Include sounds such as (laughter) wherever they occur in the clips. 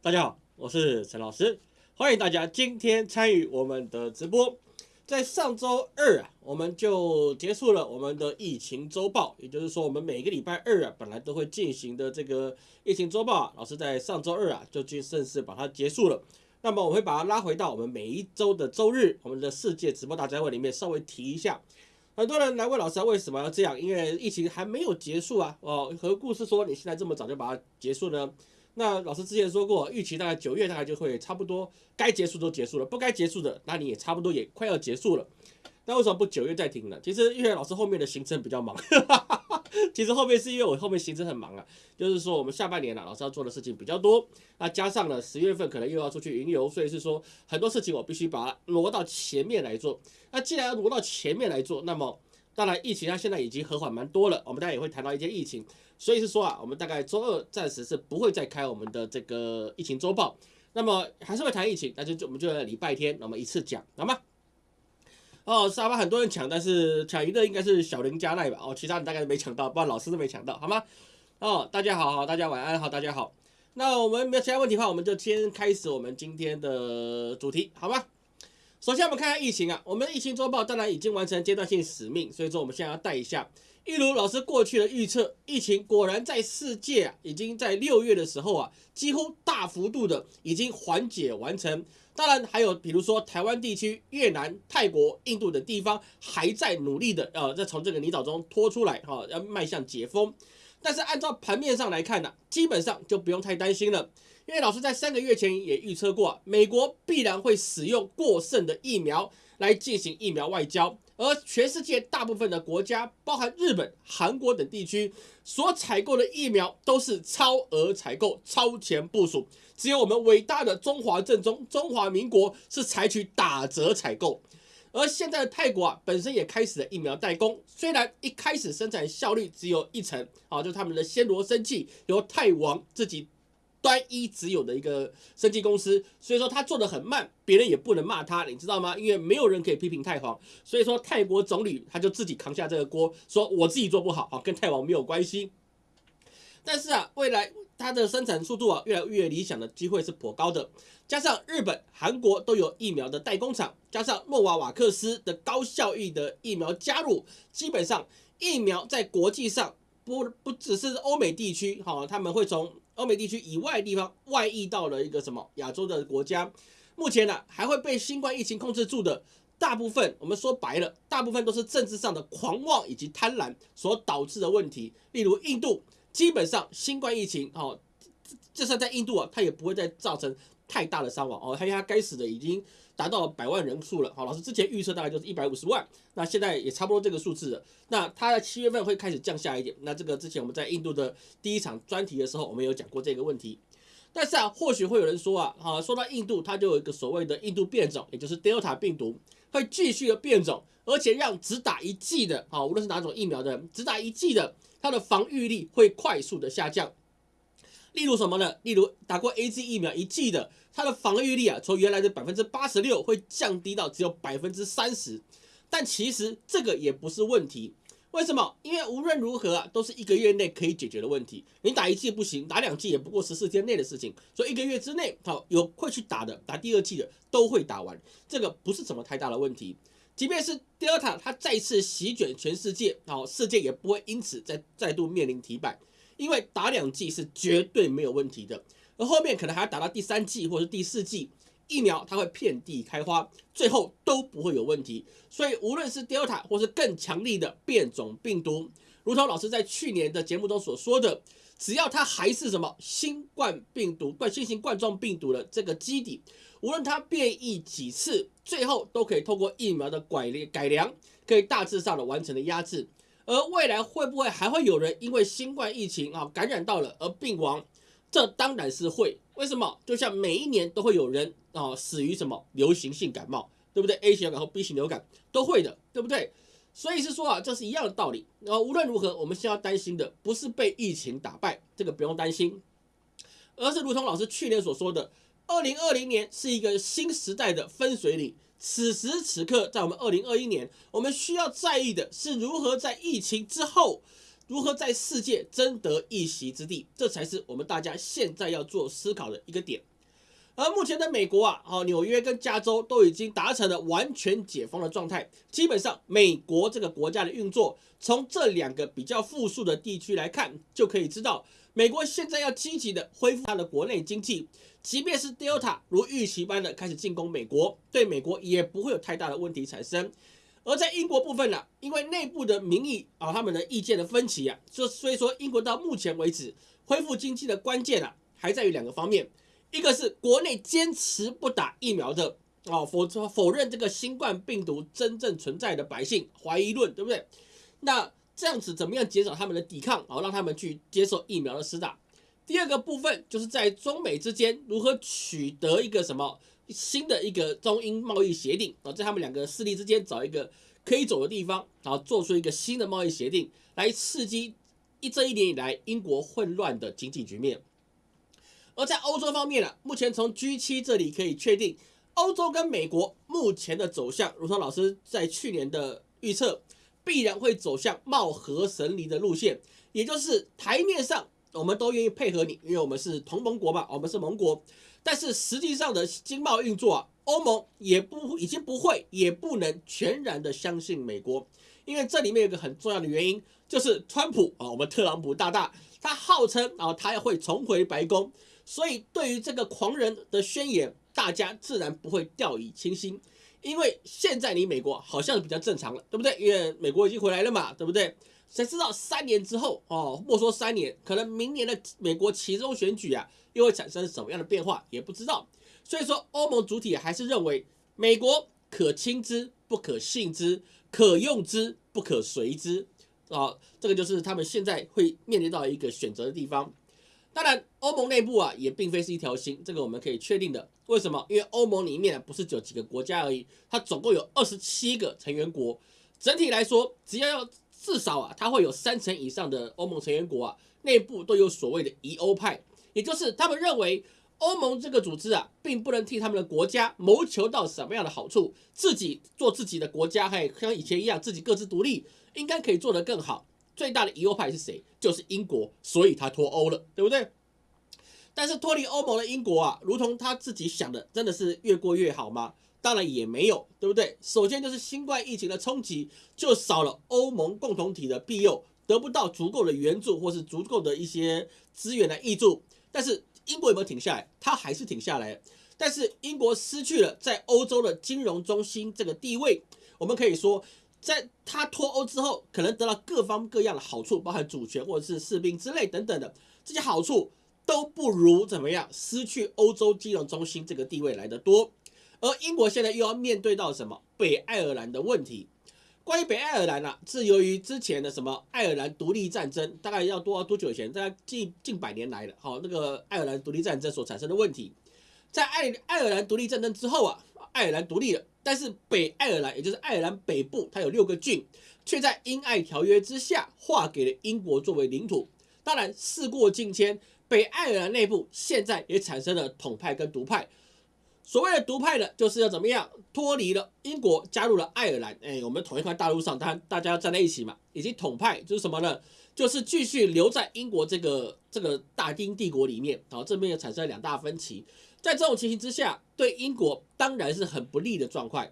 大家好，我是陈老师，欢迎大家今天参与我们的直播。在上周二啊，我们就结束了我们的疫情周报，也就是说，我们每个礼拜二啊，本来都会进行的这个疫情周报啊，老师在上周二啊就去正式把它结束了。那么我会把它拉回到我们每一周的周日，我们的世界直播大家会里面稍微提一下。很多人来问老师为什么要这样？因为疫情还没有结束啊。哦，何故是说你现在这么早就把它结束呢？那老师之前说过，预期大概九月大概就会差不多该结束都结束了，不该结束的，那你也差不多也快要结束了。那为什么不九月再停呢？其实因为老师后面的行程比较忙，(laughs) 其实后面是因为我后面行程很忙啊，就是说我们下半年了，老师要做的事情比较多，那加上了十月份可能又要出去云游，所以是说很多事情我必须把它挪到前面来做。那既然要挪到前面来做，那么当然疫情它现在已经和缓蛮多了，我们大家也会谈到一些疫情，所以是说啊，我们大概周二暂时是不会再开我们的这个疫情周报，那么还是会谈疫情，那就就我们就在礼拜天，那么一次讲，好吗？哦，沙发很多人抢，但是抢一的应该是小林加奈吧？哦，其他人大概没抢到，不然老师都没抢到，好吗？哦，大家好好，大家晚安，好，大家好。那我们没有其他问题的话，我们就先开始我们今天的主题，好吗？首先我们看看疫情啊，我们的疫情周报当然已经完成阶段性使命，所以说我们现在要带一下，一如老师过去的预测，疫情果然在世界啊，已经在六月的时候啊，几乎大幅度的已经缓解完成。当然还有，比如说台湾地区、越南、泰国、印度等地方还在努力的，呃，在从这个泥沼中拖出来，哈，要迈向解封。但是按照盘面上来看呢，基本上就不用太担心了，因为老师在三个月前也预测过，美国必然会使用过剩的疫苗来进行疫苗外交。而全世界大部分的国家，包含日本、韩国等地区所采购的疫苗都是超额采购、超前部署，只有我们伟大的中华正宗中华民国是采取打折采购。而现在的泰国啊，本身也开始了疫苗代工，虽然一开始生产效率只有一成，啊，就他们的暹罗生技由泰王自己。单一只有的一个生技公司，所以说他做的很慢，别人也不能骂他，你知道吗？因为没有人可以批评太皇，所以说泰国总理他就自己扛下这个锅，说我自己做不好啊，跟太王没有关系。但是啊，未来它的生产速度啊越来越理想的机会是颇高的，加上日本、韩国都有疫苗的代工厂，加上诺瓦瓦克斯的高效益的疫苗加入，基本上疫苗在国际上不不只是欧美地区，哈，他们会从。欧美地区以外地方外溢到了一个什么亚洲的国家，目前呢还会被新冠疫情控制住的大部分，我们说白了，大部分都是政治上的狂妄以及贪婪所导致的问题。例如印度，基本上新冠疫情哦，就算在印度啊，它也不会再造成太大的伤亡哦，因为它该死的已经。达到百万人数了，好，老师之前预测大概就是一百五十万，那现在也差不多这个数字了。那它在七月份会开始降下一点，那这个之前我们在印度的第一场专题的时候，我们有讲过这个问题。但是啊，或许会有人说啊，好，说到印度，它就有一个所谓的印度变种，也就是 Delta 病毒会继续的变种，而且让只打一剂的，啊，无论是哪种疫苗的，只打一剂的，它的防御力会快速的下降。例如什么呢？例如打过 A Z 疫苗一剂的，它的防御力啊，从原来的百分之八十六会降低到只有百分之三十。但其实这个也不是问题，为什么？因为无论如何啊，都是一个月内可以解决的问题。你打一剂不行，打两剂也不过十四天内的事情，所以一个月之内，好有会去打的，打第二剂的都会打完，这个不是什么太大的问题。即便是 Delta 它再次席卷全世界，好世界也不会因此再再度面临停摆。因为打两剂是绝对没有问题的，而后面可能还要打到第三剂或是第四剂疫苗，它会遍地开花，最后都不会有问题。所以无论是 Delta 或是更强力的变种病毒，如同老师在去年的节目中所说的，只要它还是什么新冠病毒、冠新型冠状病毒的这个基底，无论它变异几次，最后都可以透过疫苗的改良改良，可以大致上的完成的压制。而未来会不会还会有人因为新冠疫情啊感染到了而病亡？这当然是会。为什么？就像每一年都会有人啊死于什么流行性感冒，对不对？A 型流感和 B 型流感都会的，对不对？所以是说啊，这是一样的道理。然后无论如何，我们现在要担心的不是被疫情打败，这个不用担心，而是如同老师去年所说的，二零二零年是一个新时代的分水岭。此时此刻，在我们二零二一年，我们需要在意的是如何在疫情之后，如何在世界争得一席之地，这才是我们大家现在要做思考的一个点。而目前的美国啊，好，纽约跟加州都已经达成了完全解封的状态。基本上，美国这个国家的运作，从这两个比较富庶的地区来看，就可以知道，美国现在要积极的恢复它的国内经济。即便是 Delta 如预期般的开始进攻美国，对美国也不会有太大的问题产生。而在英国部分呢，因为内部的民意啊，他们的意见的分歧啊，所所以说英国到目前为止恢复经济的关键啊，还在于两个方面。一个是国内坚持不打疫苗的啊，否则否认这个新冠病毒真正存在的百姓怀疑论，对不对？那这样子怎么样减少他们的抵抗然后，让他们去接受疫苗的施打？第二个部分就是在中美之间如何取得一个什么新的一个中英贸易协定啊，在他们两个势力之间找一个可以走的地方，然后做出一个新的贸易协定来刺激一这一年以来英国混乱的经济局面。而在欧洲方面呢，目前从 G7 这里可以确定，欧洲跟美国目前的走向，如同老师在去年的预测，必然会走向貌合神离的路线，也就是台面上我们都愿意配合你，因为我们是同盟国嘛，我们是盟国，但是实际上的经贸运作啊，欧盟也不已经不会，也不能全然的相信美国，因为这里面有个很重要的原因，就是川普啊，我们特朗普大大，他号称啊，他要会重回白宫。所以，对于这个狂人的宣言，大家自然不会掉以轻心，因为现在你美国好像比较正常了，对不对？因为美国已经回来了嘛，对不对？谁知道三年之后哦，莫说三年，可能明年的美国其中选举啊，又会产生什么样的变化，也不知道。所以说，欧盟主体还是认为美国可亲之不可信之，可用之不可随之啊，这个就是他们现在会面临到一个选择的地方。当然，欧盟内部啊也并非是一条心，这个我们可以确定的。为什么？因为欧盟里面不是只有几个国家而已，它总共有二十七个成员国。整体来说，只要要至少啊，它会有三成以上的欧盟成员国啊，内部都有所谓的疑欧派，也就是他们认为欧盟这个组织啊，并不能替他们的国家谋求到什么样的好处，自己做自己的国家，还像以前一样，自己各自独立，应该可以做得更好。最大的疑欧派是谁？就是英国，所以他脱欧了，对不对？但是脱离欧盟的英国啊，如同他自己想的，真的是越过越好吗？当然也没有，对不对？首先就是新冠疫情的冲击，就少了欧盟共同体的庇佑，得不到足够的援助或是足够的一些资源来挹注。但是英国有没有停下来？他还是停下来。但是英国失去了在欧洲的金融中心这个地位，我们可以说。在他脱欧之后，可能得到各方各样的好处，包含主权或者是士兵之类等等的这些好处，都不如怎么样失去欧洲金融中心这个地位来的多。而英国现在又要面对到什么北爱尔兰的问题？关于北爱尔兰啊，是由于之前的什么爱尔兰独立战争，大概要多多久以前？大概近近百年来了，好，那个爱尔兰独立战争所产生的问题，在爱爱尔兰独立战争之后啊，爱尔兰独立了。但是北爱尔兰，也就是爱尔兰北部，它有六个郡，却在英爱条约之下划给了英国作为领土。当然，事过境迁，北爱尔兰内部现在也产生了统派跟独派。所谓的独派呢，就是要怎么样脱离了英国，加入了爱尔兰。哎，我们同一块大陆上，当然大家要站在一起嘛。以及统派就是什么呢？就是继续留在英国这个这个大英帝国里面。好，这边也产生了两大分歧。在这种情形之下，对英国当然是很不利的状况。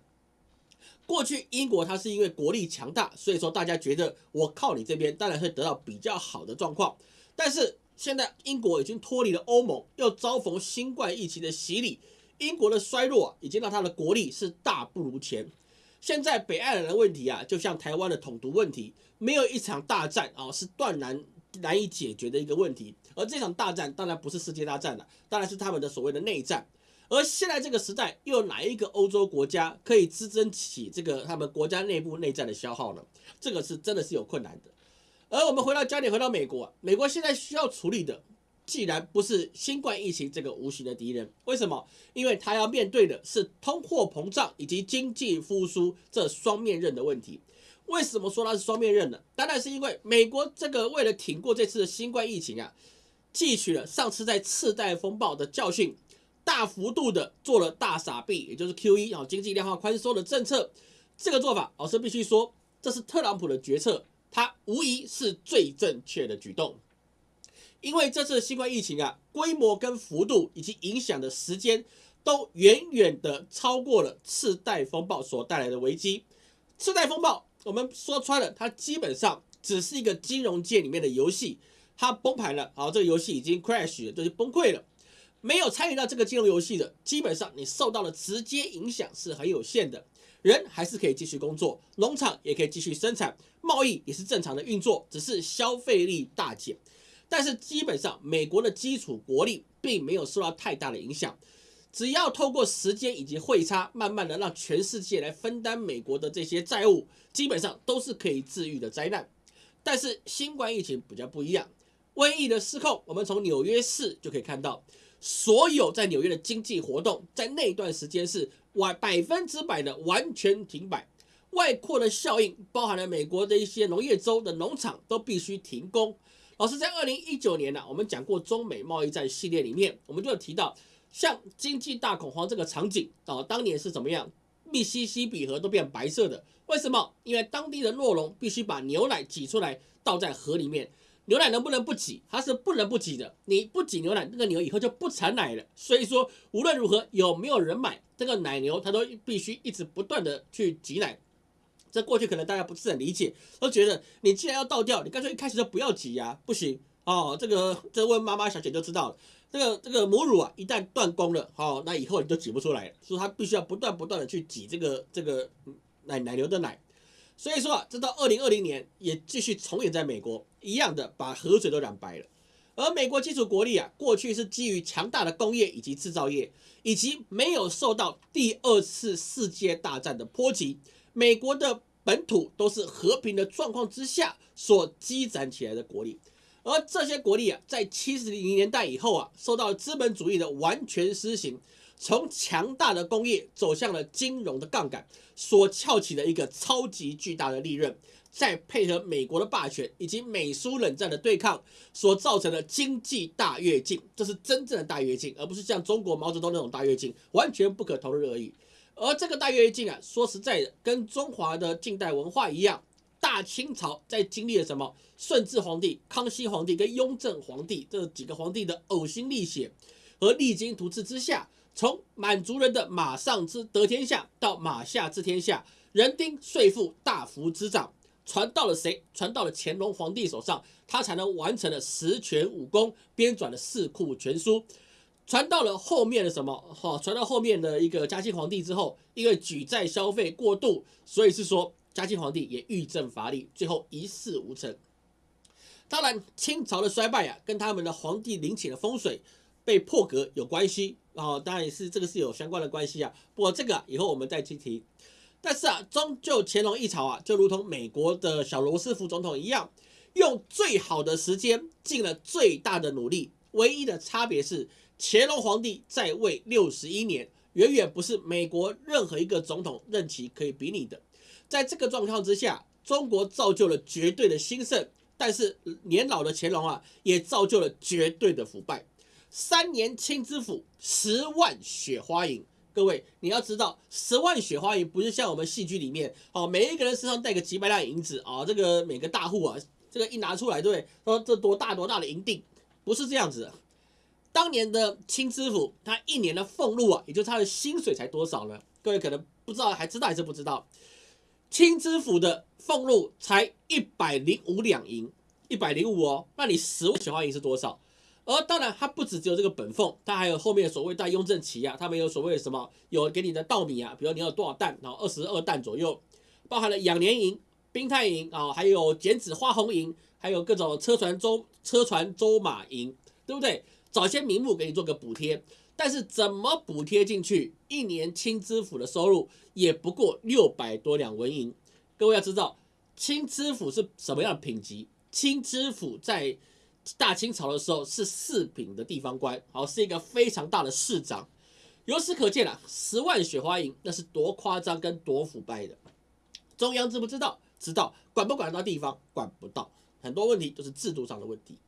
过去英国它是因为国力强大，所以说大家觉得我靠你这边，当然会得到比较好的状况。但是现在英国已经脱离了欧盟，又遭逢新冠疫情的洗礼，英国的衰弱已经让它的国力是大不如前。现在北爱尔兰问题啊，就像台湾的统独问题，没有一场大战啊，是断然难以解决的一个问题。而这场大战当然不是世界大战了，当然是他们的所谓的内战。而现在这个时代，又有哪一个欧洲国家可以支撑起这个他们国家内部内战的消耗呢？这个是真的是有困难的。而我们回到焦点，回到美国，美国现在需要处理的，既然不是新冠疫情这个无形的敌人，为什么？因为他要面对的是通货膨胀以及经济复苏这双面刃的问题。为什么说它是双面刃呢？当然是因为美国这个为了挺过这次的新冠疫情啊。汲取了上次在次贷风暴的教训，大幅度的做了大傻币，也就是 Q E 啊经济量化宽松的政策。这个做法，老师必须说，这是特朗普的决策，他无疑是最正确的举动。因为这次新冠疫情啊，规模跟幅度以及影响的时间都远远的超过了次贷风暴所带来的危机。次贷风暴，我们说穿了，它基本上只是一个金融界里面的游戏，它崩盘了，好，这个游戏已经 crash 了，就是崩溃了。没有参与到这个金融游戏的，基本上你受到的直接影响是很有限的。人还是可以继续工作，农场也可以继续生产，贸易也是正常的运作，只是消费力大减。但是基本上，美国的基础国力并没有受到太大的影响。只要透过时间以及汇差，慢慢的让全世界来分担美国的这些债务，基本上都是可以治愈的灾难。但是新冠疫情比较不一样，瘟疫的失控，我们从纽约市就可以看到。所有在纽约的经济活动，在那段时间是完百分之百的完全停摆，外扩的效应包含了美国的一些农业州的农场都必须停工。老师在二零一九年呢，我们讲过中美贸易战系列里面，我们就有提到，像经济大恐慌这个场景啊，当年是怎么样？密西西比河都变白色的，为什么？因为当地的诺龙必须把牛奶挤出来倒在河里面。牛奶能不能不挤？它是不能不挤的。你不挤牛奶，那个牛以后就不产奶了。所以说，无论如何有没有人买这个奶牛，它都必须一直不断的去挤奶。这过去可能大家不是很理解，都觉得你既然要倒掉，你干脆一开始就不要挤呀，不行哦。这个这问妈妈小姐就知道了。这个这个母乳啊，一旦断供了，好，那以后你就挤不出来了。所以它必须要不断不断的去挤这个这个奶奶牛的奶。所以说啊，这到二零二零年也继续重演在美国，一样的把河水都染白了。而美国基础国力啊，过去是基于强大的工业以及制造业，以及没有受到第二次世界大战的波及，美国的本土都是和平的状况之下所积攒起来的国力。而这些国力啊，在七十零年代以后啊，受到资本主义的完全施行。从强大的工业走向了金融的杠杆，所翘起的一个超级巨大的利润，再配合美国的霸权以及美苏冷战的对抗，所造成的经济大跃进，这是真正的大跃进，而不是像中国毛泽东那种大跃进，完全不可同日而语。而这个大跃进啊，说实在的，跟中华的近代文化一样，大清朝在经历了什么？顺治皇帝、康熙皇帝跟雍正皇帝这几个皇帝的呕心沥血和励精图治之下。从满族人的马上之得天下到马下治天下，人丁税赋大幅滋长，传到了谁？传到了乾隆皇帝手上，他才能完成了十全武功，编纂了四库全书。传到了后面的什么？哈，传到后面的一个嘉庆皇帝之后，因为举债消费过度，所以是说嘉靖皇帝也欲政乏力，最后一事无成。当然，清朝的衰败啊，跟他们的皇帝陵寝的风水被破格有关系。哦，当然也是这个是有相关的关系啊。不过这个以后我们再去提。但是啊，终究乾隆一朝啊，就如同美国的小罗斯福总统一样，用最好的时间，尽了最大的努力。唯一的差别是，乾隆皇帝在位六十一年，远远不是美国任何一个总统任期可以比拟的。在这个状况之下，中国造就了绝对的兴盛，但是年老的乾隆啊，也造就了绝对的腐败。三年清知府，十万雪花银。各位，你要知道，十万雪花银不是像我们戏剧里面哦，每一个人身上带个几百两银子啊，这个每个大户啊，这个一拿出来，对不对？说这多大多大的银锭，不是这样子。当年的清知府，他一年的俸禄啊，也就他的薪水才多少呢？各位可能不知道，还知道还是不知道？清知府的俸禄才一百零五两银，一百零五哦，那你十万雪花银是多少？而当然，它不止只有这个本俸，它还有后面所谓带雍正旗啊，他们有所谓的什么，有给你的稻米啊，比如你有多少担，然后二十二担左右，包含了养年银、兵太银啊，还有剪纸花红银，还有各种车船舟车船舟马银，对不对？找些名目给你做个补贴，但是怎么补贴进去？一年清知府的收入也不过六百多两纹银。各位要知道，清知府是什么样的品级？清知府在大清朝的时候是四品的地方官，好是一个非常大的市长。由此可见啊，十万雪花银那是多夸张跟多腐败的。中央知不知道？知道。管不管得到地方？管不到。很多问题都是制度上的问题。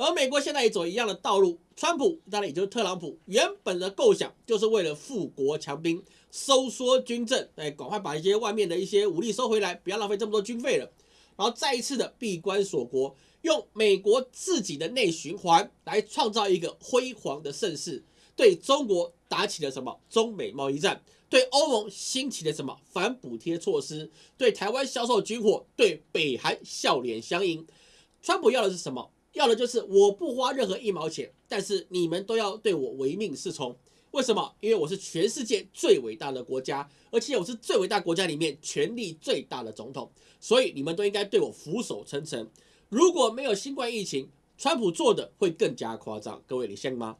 而美国现在也走一样的道路。川普当然也就是特朗普，原本的构想就是为了富国强兵、收缩军政，哎，赶快把一些外面的一些武力收回来，不要浪费这么多军费了。然后再一次的闭关锁国。用美国自己的内循环来创造一个辉煌的盛世，对中国打起了什么中美贸易战，对欧盟兴起了什么反补贴措施，对台湾销售军火，对北韩笑脸相迎。川普要的是什么？要的就是我不花任何一毛钱，但是你们都要对我唯命是从。为什么？因为我是全世界最伟大的国家，而且我是最伟大国家里面权力最大的总统，所以你们都应该对我俯首称臣。如果没有新冠疫情，川普做的会更加夸张。各位，你信吗？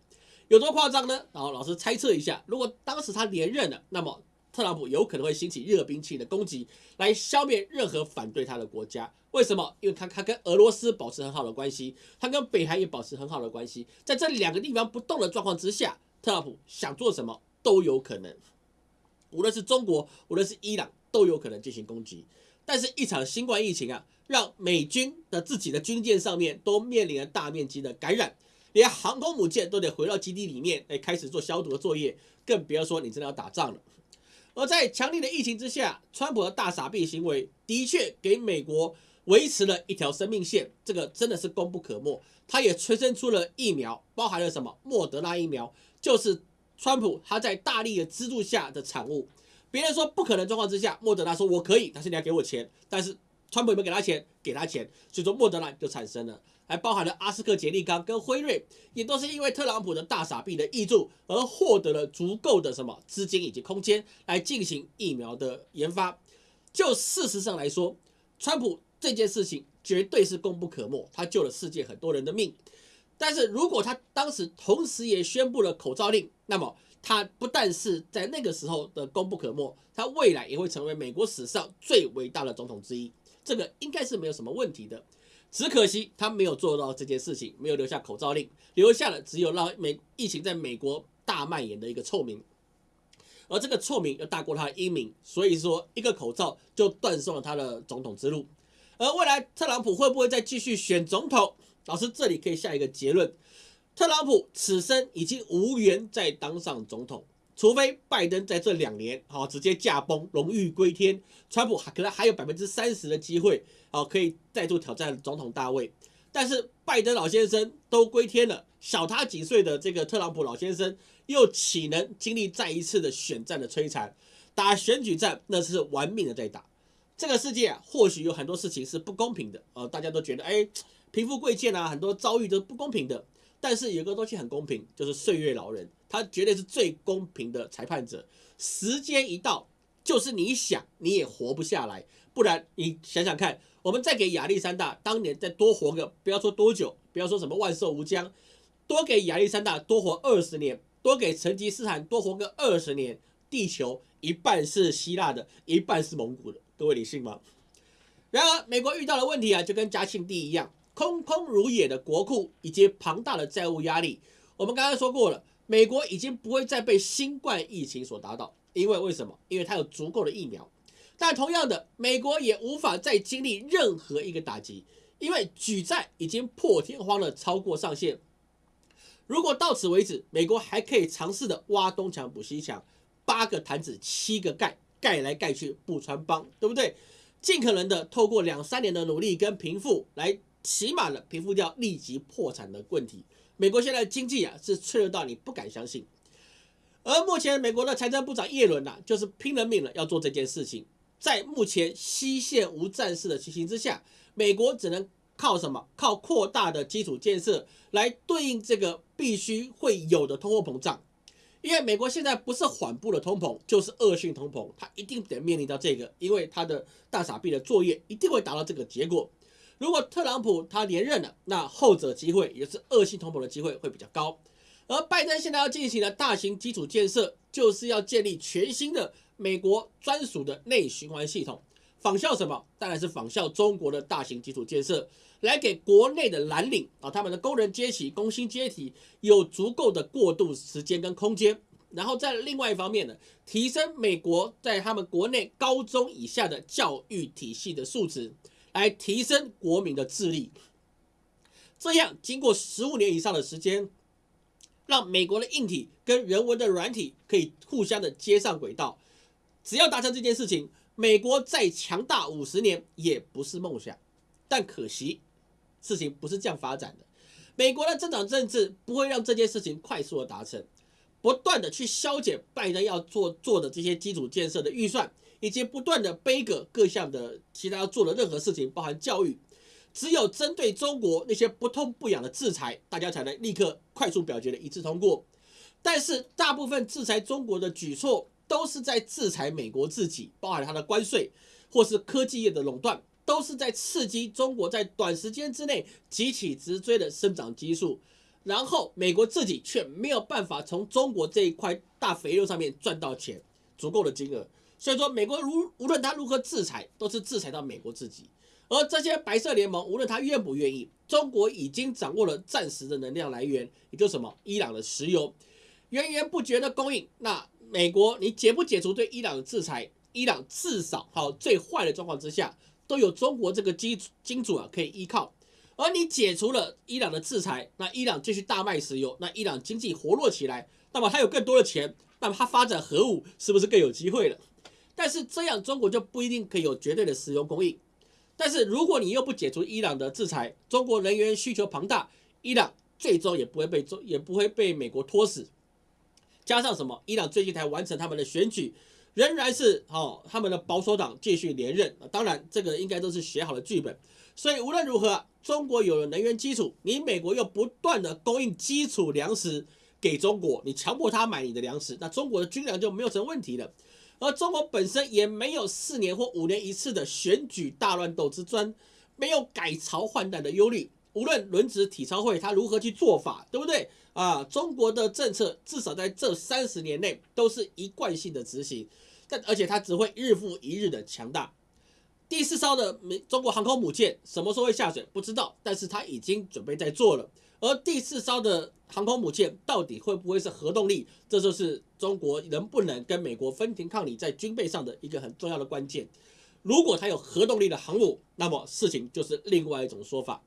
有多夸张呢？然后老师猜测一下，如果当时他连任了，那么特朗普有可能会兴起热兵器的攻击，来消灭任何反对他的国家。为什么？因为他他跟俄罗斯保持很好的关系，他跟北韩也保持很好的关系，在这两个地方不动的状况之下。特朗普想做什么都有可能，无论是中国，无论是伊朗，都有可能进行攻击。但是，一场新冠疫情啊，让美军的自己的军舰上面都面临了大面积的感染，连航空母舰都得回到基地里面来开始做消毒的作业，更不要说你真的要打仗了。而在强烈的疫情之下，川普的大傻逼行为的确给美国维持了一条生命线，这个真的是功不可没。他也催生出了疫苗，包含了什么？莫德纳疫苗。就是川普他在大力的资助下的产物。别人说不可能状况之下，莫德纳说我可以，但是你要给我钱。但是川普有没有给他钱？给他钱，所以说莫德纳就产生了。还包含了阿斯克杰利康跟辉瑞，也都是因为特朗普的大傻逼的挹注而获得了足够的什么资金以及空间来进行疫苗的研发。就事实上来说，川普这件事情绝对是功不可没，他救了世界很多人的命。但是如果他当时同时也宣布了口罩令，那么他不但是在那个时候的功不可没，他未来也会成为美国史上最伟大的总统之一，这个应该是没有什么问题的。只可惜他没有做到这件事情，没有留下口罩令，留下了只有让美疫情在美国大蔓延的一个臭名，而这个臭名又大过他的英名，所以说一个口罩就断送了他的总统之路。而未来特朗普会不会再继续选总统？老师这里可以下一个结论：特朗普此生已经无缘再当上总统，除非拜登在这两年好直接驾崩，荣誉归天，川普可能还有百分之三十的机会，好可以再度挑战总统大位。但是拜登老先生都归天了，小他几岁的这个特朗普老先生又岂能经历再一次的选战的摧残？打选举战那是玩命的在打。这个世界，或许有很多事情是不公平的，呃，大家都觉得哎。贫富贵贱啊，很多遭遇都不公平的。但是有个东西很公平，就是岁月老人，他绝对是最公平的裁判者。时间一到，就是你想你也活不下来。不然你想想看，我们再给亚历山大当年再多活个，不要说多久，不要说什么万寿无疆，多给亚历山大多活二十年，多给成吉思汗多活个二十年，地球一半是希腊的，一半是蒙古的，各位你信吗？然而美国遇到的问题啊，就跟嘉庆帝一样。空空如也的国库以及庞大的债务压力，我们刚刚说过了，美国已经不会再被新冠疫情所打倒，因为为什么？因为它有足够的疫苗。但同样的，美国也无法再经历任何一个打击，因为举债已经破天荒的超过上限。如果到此为止，美国还可以尝试的挖东墙补西墙，八个坛子七个盖，盖来盖去不穿帮，对不对？尽可能的透过两三年的努力跟贫富来。起码了平复掉立即破产的问题。美国现在的经济啊是脆弱到你不敢相信。而目前美国的财政部长耶伦呐，就是拼了命了要做这件事情。在目前西线无战事的情形之下，美国只能靠什么？靠扩大的基础建设来对应这个必须会有的通货膨胀。因为美国现在不是缓步的通膨，就是恶性通膨，它一定得面临到这个，因为它的大傻逼的作业一定会达到这个结果。如果特朗普他连任了，那后者机会也是恶性通膨的机会会比较高。而拜登现在要进行的大型基础建设，就是要建立全新的美国专属的内循环系统，仿效什么？当然是仿效中国的大型基础建设，来给国内的蓝领啊，他们的工人阶级、工薪阶级有足够的过渡时间跟空间。然后在另外一方面呢，提升美国在他们国内高中以下的教育体系的素质。来提升国民的智力，这样经过十五年以上的时间，让美国的硬体跟人文的软体可以互相的接上轨道。只要达成这件事情，美国再强大五十年也不是梦想。但可惜，事情不是这样发展的。美国的政党政治不会让这件事情快速的达成，不断的去削减拜登要做做的这些基础建设的预算，以及不断的背个各项的其他要做的任何事情，包含教育。只有针对中国那些不痛不痒的制裁，大家才能立刻快速表决的一致通过。但是大部分制裁中国的举措都是在制裁美国自己，包含它的关税或是科技业的垄断，都是在刺激中国在短时间之内急起直追的生长激素。然后美国自己却没有办法从中国这一块大肥肉上面赚到钱足够的金额。所以说，美国如无论他如何制裁，都是制裁到美国自己。而这些白色联盟，无论他愿不愿意，中国已经掌握了暂时的能量来源，也就是什么伊朗的石油，源源不绝的供应。那美国你解不解除对伊朗的制裁？伊朗至少好最坏的状况之下，都有中国这个基金主啊可以依靠。而你解除了伊朗的制裁，那伊朗继续大卖石油，那伊朗经济活络起来，那么它有更多的钱，那么它发展核武是不是更有机会了？但是这样中国就不一定可以有绝对的石油供应。但是如果你又不解除伊朗的制裁，中国能源需求庞大，伊朗最终也不会被中也不会被美国拖死。加上什么？伊朗最近才完成他们的选举，仍然是哦他们的保守党继续连任。当然，这个应该都是写好的剧本。所以无论如何，中国有了能源基础，你美国又不断的供应基础粮食给中国，你强迫他买你的粮食，那中国的军粮就没有什么问题了。而中国本身也没有四年或五年一次的选举大乱斗之争，没有改朝换代的忧虑。无论轮值体操会他如何去做法，对不对啊？中国的政策至少在这三十年内都是一贯性的执行，但而且它只会日复一日的强大。第四艘的美中国航空母舰什么时候会下水不知道，但是它已经准备在做了。而第四艘的航空母舰到底会不会是核动力？这就是中国能不能跟美国分庭抗礼在军备上的一个很重要的关键。如果它有核动力的航母，那么事情就是另外一种说法。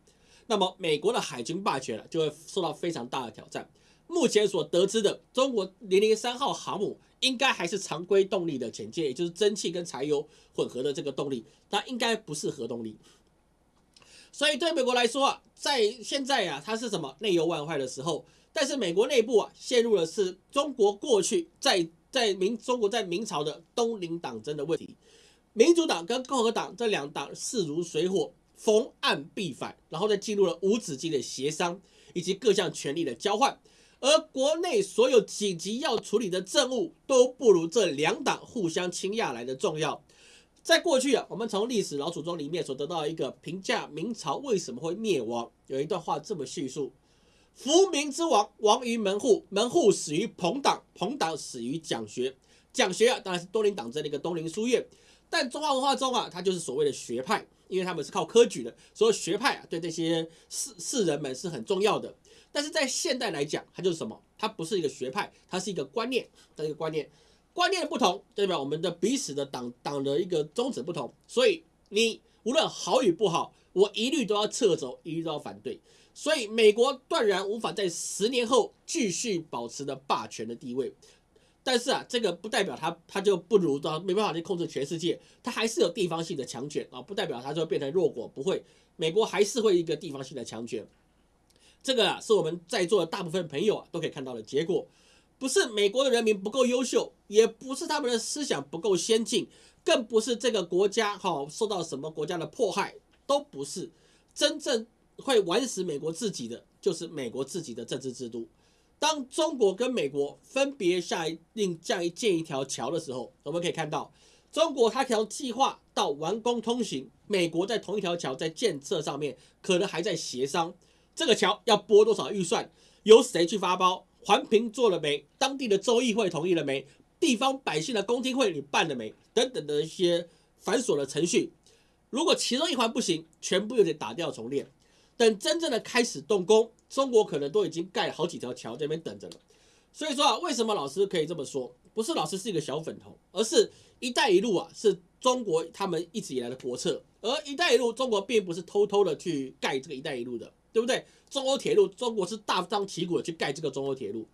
那么美国的海军霸权了就会受到非常大的挑战。目前所得知的，中国零零三号航母应该还是常规动力的潜舰，也就是蒸汽跟柴油混合的这个动力，它应该不是核动力。所以对美国来说啊，在现在啊，它是什么内忧外患的时候？但是美国内部啊，陷入的是中国过去在在明中国在明朝的东林党争的问题。民主党跟共和党这两党势如水火，逢岸必反，然后再进入了无止境的协商以及各项权力的交换。而国内所有紧急要处理的政务，都不如这两党互相倾轧来的重要。在过去啊，我们从历史老祖宗里面所得到一个评价明朝为什么会灭亡，有一段话这么叙述：福明之亡，亡于门户，门户始于朋党，朋党始于讲学，讲学啊，当然是东林党争的一个东林书院。但中华文化中啊，它就是所谓的学派，因为他们是靠科举的，所以学派啊，对这些士士人们是很重要的。但是在现代来讲，它就是什么？它不是一个学派，它是一个观念的一个观念。观念不同，代表我们的彼此的党党的一个宗旨不同，所以你无论好与不好，我一律都要撤走，一律都要反对。所以美国断然无法在十年后继续保持的霸权的地位。但是啊，这个不代表他他就不如到没办法去控制全世界，他还是有地方性的强权啊，不代表他就变成弱国，不会，美国还是会一个地方性的强权。这个啊，是我们在座的大部分朋友啊都可以看到的结果。不是美国的人民不够优秀，也不是他们的思想不够先进，更不是这个国家哈受到什么国家的迫害，都不是。真正会玩死美国自己的，就是美国自己的政治制度。当中国跟美国分别下令这样建一条桥的时候，我们可以看到，中国它条计划到完工通行，美国在同一条桥在建设上面可能还在协商，这个桥要拨多少预算，由谁去发包。环评做了没？当地的州议会同意了没？地方百姓的公听会你办了没？等等的一些繁琐的程序，如果其中一环不行，全部又得打掉重练。等真正的开始动工，中国可能都已经盖了好几条桥在那边等着了。所以说啊，为什么老师可以这么说？不是老师是一个小粉头，而是一带一路啊，是中国他们一直以来的国策。而一带一路，中国并不是偷偷的去盖这个一带一路的。对不对？中欧铁路，中国是大张旗鼓的去盖这个中欧铁路，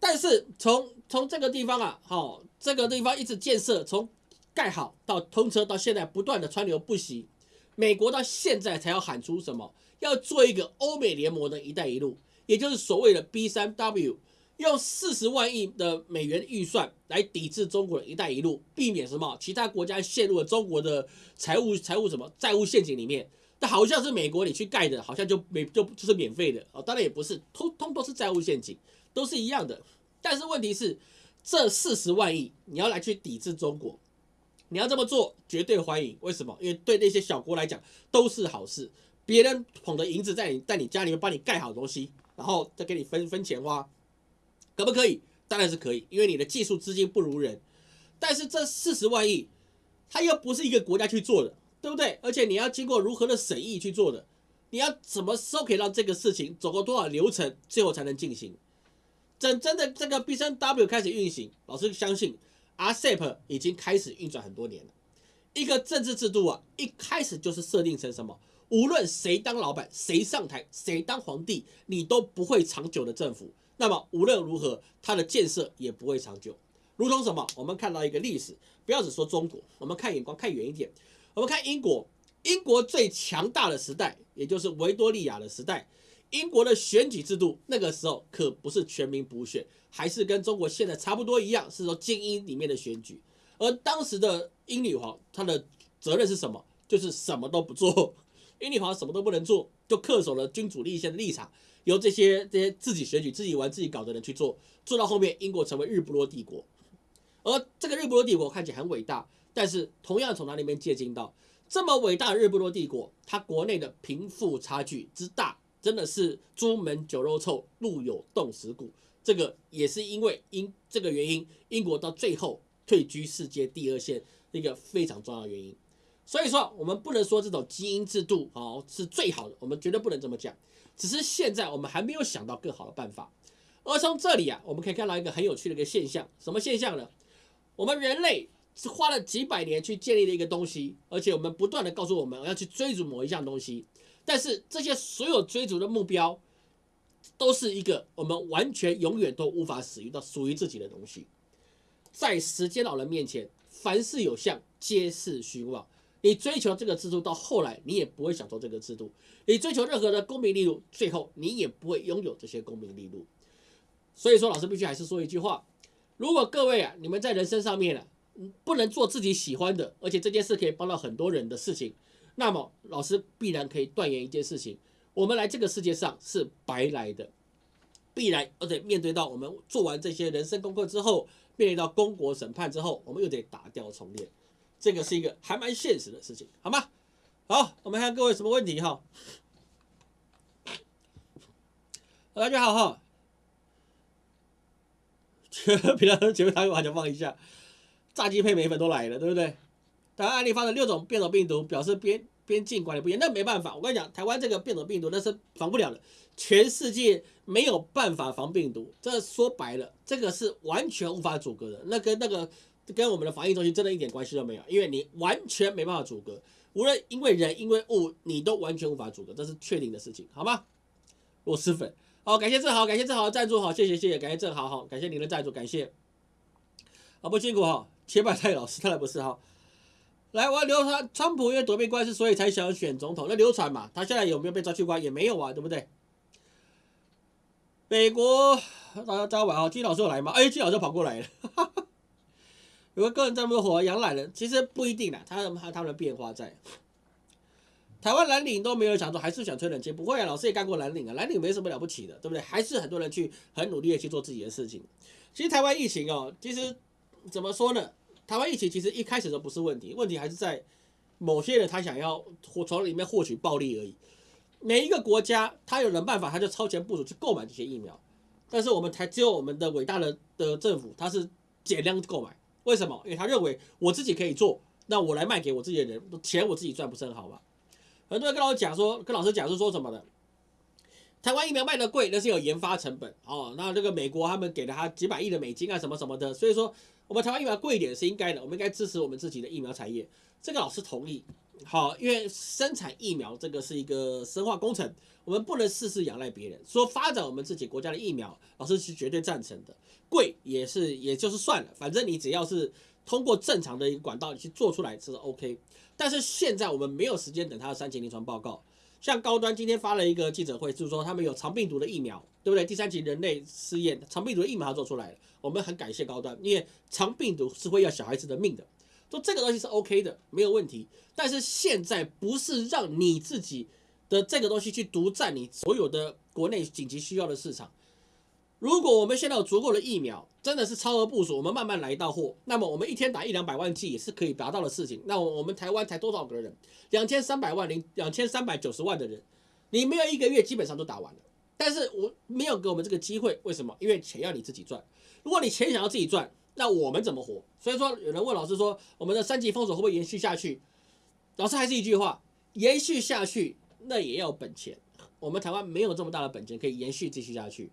但是从从这个地方啊，好，这个地方一直建设，从盖好到通车到现在不断的川流不息，美国到现在才要喊出什么？要做一个欧美联盟的一带一路，也就是所谓的 B 三 W，用四十万亿的美元预算来抵制中国的一带一路，避免什么其他国家陷入了中国的财务财务什么债务陷阱里面。那好像是美国你去盖的，好像就没就就是免费的哦，当然也不是，通通都是债务陷阱，都是一样的。但是问题是，这四十万亿你要来去抵制中国，你要这么做绝对欢迎。为什么？因为对那些小国来讲都是好事。别人捧着银子在你在你家里面帮你盖好东西，然后再给你分分钱花，可不可以？当然是可以，因为你的技术资金不如人。但是这四十万亿，它又不是一个国家去做的，对不对？而且你要经过如何的审议去做的，你要什么时候可以让这个事情走过多少流程，最后才能进行？真真的这个 B 三 W 开始运行，老师相信 RCEP 已经开始运转很多年了。一个政治制度啊，一开始就是设定成什么？无论谁当老板，谁上台，谁当皇帝，你都不会长久的政府。那么无论如何，它的建设也不会长久。如同什么？我们看到一个历史，不要只说中国，我们看眼光看远一点，我们看英国。英国最强大的时代，也就是维多利亚的时代，英国的选举制度那个时候可不是全民补选，还是跟中国现在差不多一样，是说精英里面的选举。而当时的英女皇，她的责任是什么？就是什么都不做。英女皇什么都不能做，就恪守了君主立宪的立场，由这些这些自己选举、自己玩、自己搞的人去做，做到后面，英国成为日不落帝国。而这个日不落帝国看起来很伟大，但是同样从他那边借鉴到这么伟大的日不落帝国，它国内的贫富差距之大，真的是朱门酒肉臭，路有冻死骨。这个也是因为因这个原因，英国到最后退居世界第二线，一个非常重要的原因。所以说，我们不能说这种基因制度哦是最好的，我们绝对不能这么讲。只是现在我们还没有想到更好的办法。而从这里啊，我们可以看到一个很有趣的一个现象，什么现象呢？我们人类是花了几百年去建立的一个东西，而且我们不断的告诉我们我要去追逐某一项东西，但是这些所有追逐的目标，都是一个我们完全永远都无法使用到属于自己的东西。在时间老人面前，凡事有相，皆是虚妄。你追求这个制度到后来，你也不会享受这个制度。你追求任何的功名利禄，最后你也不会拥有这些功名利禄。所以说，老师必须还是说一句话：如果各位啊，你们在人生上面啊，不能做自己喜欢的，而且这件事可以帮到很多人的事情，那么老师必然可以断言一件事情：我们来这个世界上是白来的，必然而且面对到我们做完这些人生功课之后，面临到公国审判之后，我们又得打掉重练。这个是一个还蛮现实的事情，好吗？好，我们看各位什么问题哈。大家好哈。平常前面他完全放一下，炸鸡配米粉都来了，对不对？台湾案例发生六种变种病毒，表示边边境管理不严，那没办法，我跟你讲，台湾这个变种病毒那是防不了的，全世界没有办法防病毒，这说白了，这个是完全无法阻隔的，那跟那个。跟我们的防疫中心真的一点关系都没有，因为你完全没办法阻隔，无论因为人因为物，你都完全无法阻隔，这是确定的事情，好吗？螺蛳粉，好，感谢正豪，感谢正豪的赞助，好，谢谢谢谢，感谢正豪，好，感谢您的赞助，感谢，好不辛苦哈，切拜太老师，当然不是哈，来，我要流传，川普因为躲避官司，所以才想选总统，那流传嘛，他现在有没有被抓去关？也没有啊，对不对？美国，大家大家晚好，金老师有来吗？哎，金老师跑过来了，哈哈。有个个人这么火，养懒人其实不一定啦，他他他们的变化在。台湾蓝领都没有想说，还是想吹冷气？不会啊，老师也干过蓝领啊，蓝领没什么了不起的，对不对？还是很多人去很努力的去做自己的事情。其实台湾疫情哦，其实怎么说呢？台湾疫情其实一开始都不是问题，问题还是在某些人他想要从里面获取暴利而已。每一个国家他有人办法，他就超前部署去购买这些疫苗，但是我们台只有我们的伟大的的政府，他是减量购买。为什么？因为他认为我自己可以做，那我来卖给我自己的人，钱我自己赚不是很好吗？很多人跟老师讲说，跟老师讲是说什么的？台湾疫苗卖的贵，那是有研发成本哦。那这个美国他们给了他几百亿的美金啊，什么什么的，所以说我们台湾疫苗贵一点是应该的，我们应该支持我们自己的疫苗产业。这个老师同意。好，因为生产疫苗这个是一个生化工程，我们不能事事仰赖别人。说发展我们自己国家的疫苗，老师是绝对赞成的。贵也是，也就是算了，反正你只要是通过正常的一个管道去做出来这是 OK。但是现在我们没有时间等他的三期临床报告，像高端今天发了一个记者会，就是说他们有长病毒的疫苗，对不对？第三期人类试验长病毒的疫苗做出来了，我们很感谢高端，因为长病毒是会要小孩子的命的，说这个东西是 OK 的，没有问题。但是现在不是让你自己的这个东西去独占你所有的国内紧急需要的市场。如果我们现在有足够的疫苗，真的是超额部署，我们慢慢来到货，那么我们一天打一两百万剂也是可以达到的事情。那我们台湾才多少个人？两千三百万零两千三百九十万的人，你没有一个月基本上都打完了。但是我没有给我们这个机会，为什么？因为钱要你自己赚。如果你钱想要自己赚，那我们怎么活？所以说有人问老师说，我们的三级封锁会不会延续下去？老师还是一句话，延续下去那也要本钱。我们台湾没有这么大的本钱可以延续继续下去。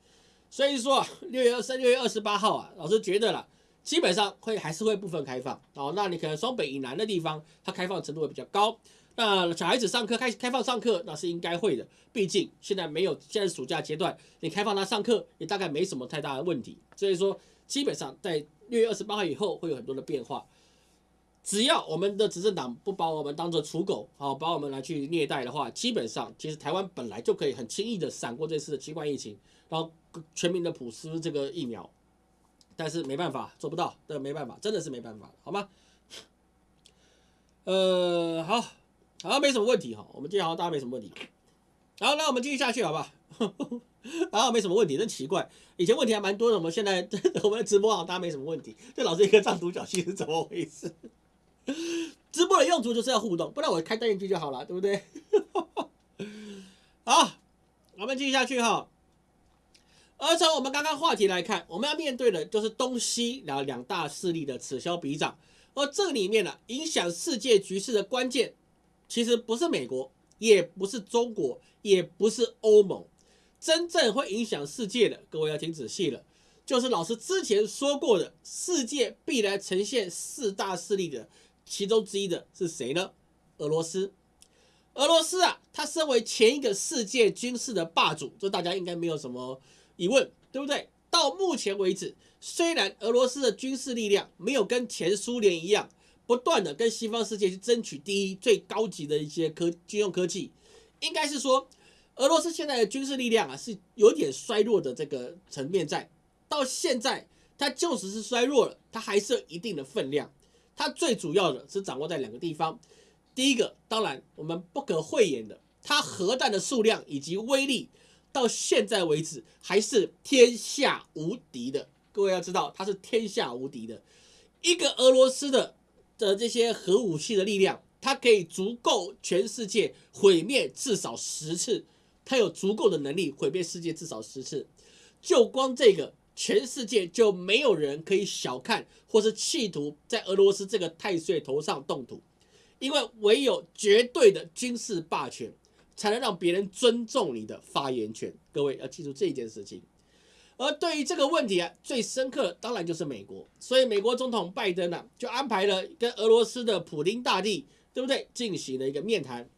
所以说六月二三、六月二十八号啊，老师觉得了，基本上会还是会部分开放哦。那你可能双北以南的地方，它开放程度会比较高。那小孩子上课开开放上课，那是应该会的。毕竟现在没有现在暑假阶段，你开放他上课也大概没什么太大的问题。所以说，基本上在六月二十八号以后会有很多的变化。只要我们的执政党不把我们当做刍狗，好把我们来去虐待的话，基本上其实台湾本来就可以很轻易的闪过这次的新冠疫情，然后。全民的普施这个疫苗，但是没办法做不到，这没办法，真的是没办法，好吗？呃，好，好像，没什么问题哈，我们今天好像大家没什么问题，好，那我们继续下去好不好？(laughs) 然后没什么问题，真奇怪，以前问题还蛮多的，我们现在 (laughs) 我们的直播好像大家没什么问题，这老是一个藏独角戏是怎么回事？直播的用途就是要互动，不然我开单元剧就好了，对不对？(laughs) 好，我们继续下去哈。而从我们刚刚话题来看，我们要面对的就是东西两两大势力的此消彼长。而这里面呢，影响世界局势的关键，其实不是美国，也不是中国，也不是欧盟，真正会影响世界的，各位要听仔细了，就是老师之前说过的，世界必然呈现四大势力的其中之一的是谁呢？俄罗斯。俄罗斯啊，它身为前一个世界军事的霸主，这大家应该没有什么。疑问对不对？到目前为止，虽然俄罗斯的军事力量没有跟前苏联一样，不断的跟西方世界去争取第一最高级的一些科军用科技，应该是说，俄罗斯现在的军事力量啊是有点衰弱的这个层面在。到现在，它就使是衰弱了，它还是有一定的分量。它最主要的是掌握在两个地方，第一个，当然我们不可讳言的，它核弹的数量以及威力。到现在为止还是天下无敌的，各位要知道，它是天下无敌的。一个俄罗斯的的这些核武器的力量，它可以足够全世界毁灭至少十次，它有足够的能力毁灭世界至少十次。就光这个，全世界就没有人可以小看或是企图在俄罗斯这个太岁头上动土，因为唯有绝对的军事霸权。才能让别人尊重你的发言权。各位要记住这一件事情。而对于这个问题啊，最深刻当然就是美国。所以美国总统拜登呢，就安排了跟俄罗斯的普京大帝，对不对，进行了一个面谈。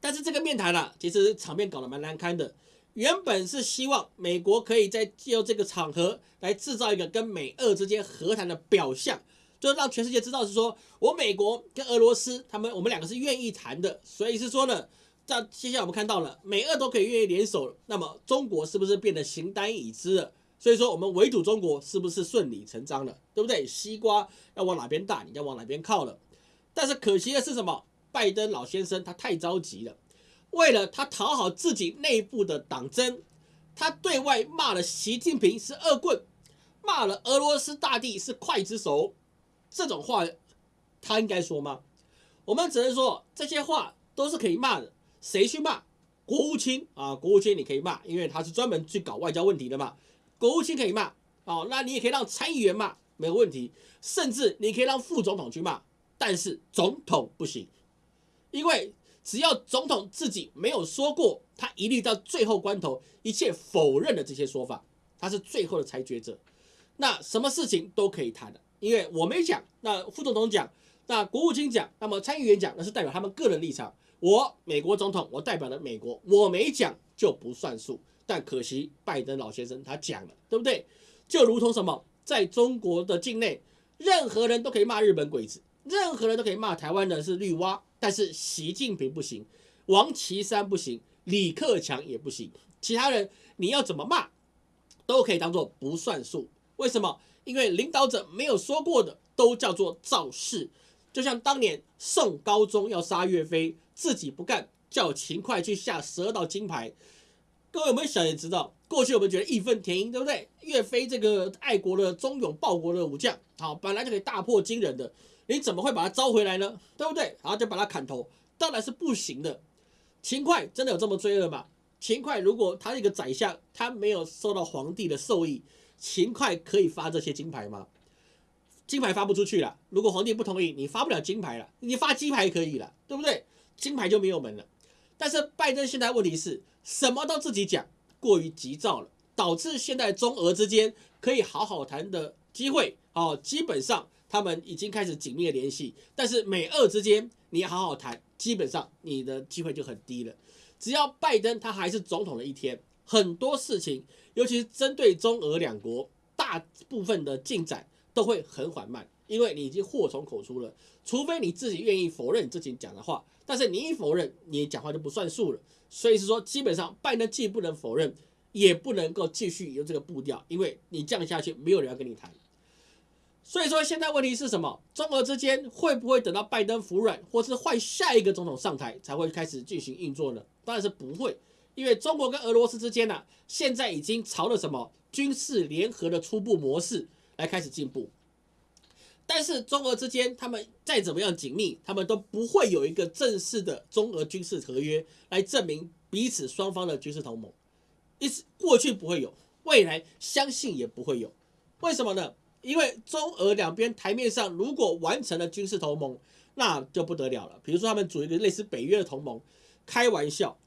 但是这个面谈呢，其实场面搞得蛮难堪的。原本是希望美国可以在借由这个场合来制造一个跟美俄之间和谈的表象，就让全世界知道是说我美国跟俄罗斯他们我们两个是愿意谈的。所以是说呢。那接下来我们看到了美俄都可以愿意联手，那么中国是不是变得形单影只了？所以说我们围堵中国是不是顺理成章了？对不对？西瓜要往哪边大，你要往哪边靠了。但是可惜的是什么？拜登老先生他太着急了，为了他讨好自己内部的党争，他对外骂了习近平是恶棍，骂了俄罗斯大帝是刽子手，这种话他应该说吗？我们只能说这些话都是可以骂的。谁去骂国务卿啊？国务卿你可以骂，因为他是专门去搞外交问题的嘛。国务卿可以骂，哦，那你也可以让参议员骂，没有问题。甚至你可以让副总统去骂，但是总统不行，因为只要总统自己没有说过，他一律到最后关头一切否认的这些说法，他是最后的裁决者。那什么事情都可以谈的，因为我没讲，那副总统讲，那国务卿讲，那么参议员讲，那是代表他们个人立场。我美国总统，我代表了美国，我没讲就不算数。但可惜拜登老先生他讲了，对不对？就如同什么，在中国的境内，任何人都可以骂日本鬼子，任何人都可以骂台湾的是绿蛙，但是习近平不行。王岐山不行，李克强也不行，其他人你要怎么骂，都可以当做不算数。为什么？因为领导者没有说过的，都叫做造势。就像当年宋高宗要杀岳飞，自己不干，叫秦桧去下十二道金牌。各位有没有想也知道，过去我们觉得义愤填膺，对不对？岳飞这个爱国的忠勇报国的武将，好，本来就可以大破金人的，你怎么会把他招回来呢？对不对？然后就把他砍头，当然是不行的。秦桧真的有这么罪恶吗？秦桧如果他是一个宰相，他没有受到皇帝的授意，秦桧可以发这些金牌吗？金牌发不出去了。如果皇帝不同意，你发不了金牌了。你发金牌可以了，对不对？金牌就没有门了。但是拜登现在问题是什么都自己讲，过于急躁了，导致现在中俄之间可以好好谈的机会，哦，基本上他们已经开始紧密的联系。但是美俄之间你好好谈，基本上你的机会就很低了。只要拜登他还是总统的一天，很多事情，尤其是针对中俄两国，大部分的进展。都会很缓慢，因为你已经祸从口出了。除非你自己愿意否认自己讲的话，但是你一否认，你讲话就不算数了。所以是说，基本上拜登既不能否认，也不能够继续用这个步调，因为你降下去，没有人要跟你谈。所以说，现在问题是什么？中俄之间会不会等到拜登服软，或是换下一个总统上台，才会开始进行运作呢？当然是不会，因为中国跟俄罗斯之间呢，现在已经朝了什么军事联合的初步模式。来开始进步，但是中俄之间，他们再怎么样紧密，他们都不会有一个正式的中俄军事合约来证明彼此双方的军事同盟。一直过去不会有，未来相信也不会有。为什么呢？因为中俄两边台面上如果完成了军事同盟，那就不得了了。比如说他们组一个类似北约的同盟，开玩笑，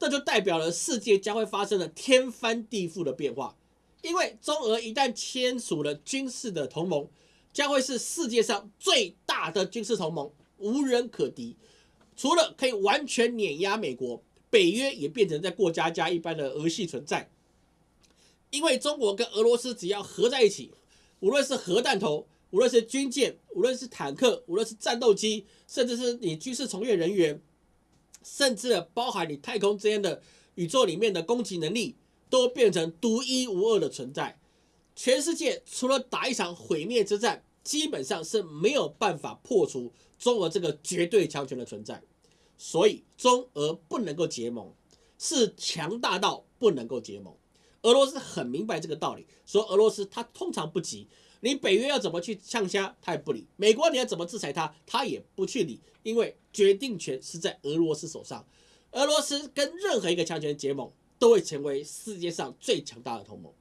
这就代表了世界将会发生了天翻地覆的变化。因为中俄一旦签署了军事的同盟，将会是世界上最大的军事同盟，无人可敌。除了可以完全碾压美国，北约也变成在过家家一般的儿戏存在。因为中国跟俄罗斯只要合在一起，无论是核弹头，无论是军舰，无论是坦克，无论是战斗机，甚至是你军事从业人员，甚至包含你太空之间的宇宙里面的攻击能力。都变成独一无二的存在，全世界除了打一场毁灭之战，基本上是没有办法破除中俄这个绝对强权的存在。所以中俄不能够结盟，是强大到不能够结盟。俄罗斯很明白这个道理，说俄罗斯他通常不急，你北约要怎么去呛虾，他也不理；美国你要怎么制裁他，他也不去理，因为决定权是在俄罗斯手上。俄罗斯跟任何一个强权结盟。都会成为世界上最强大的同盟，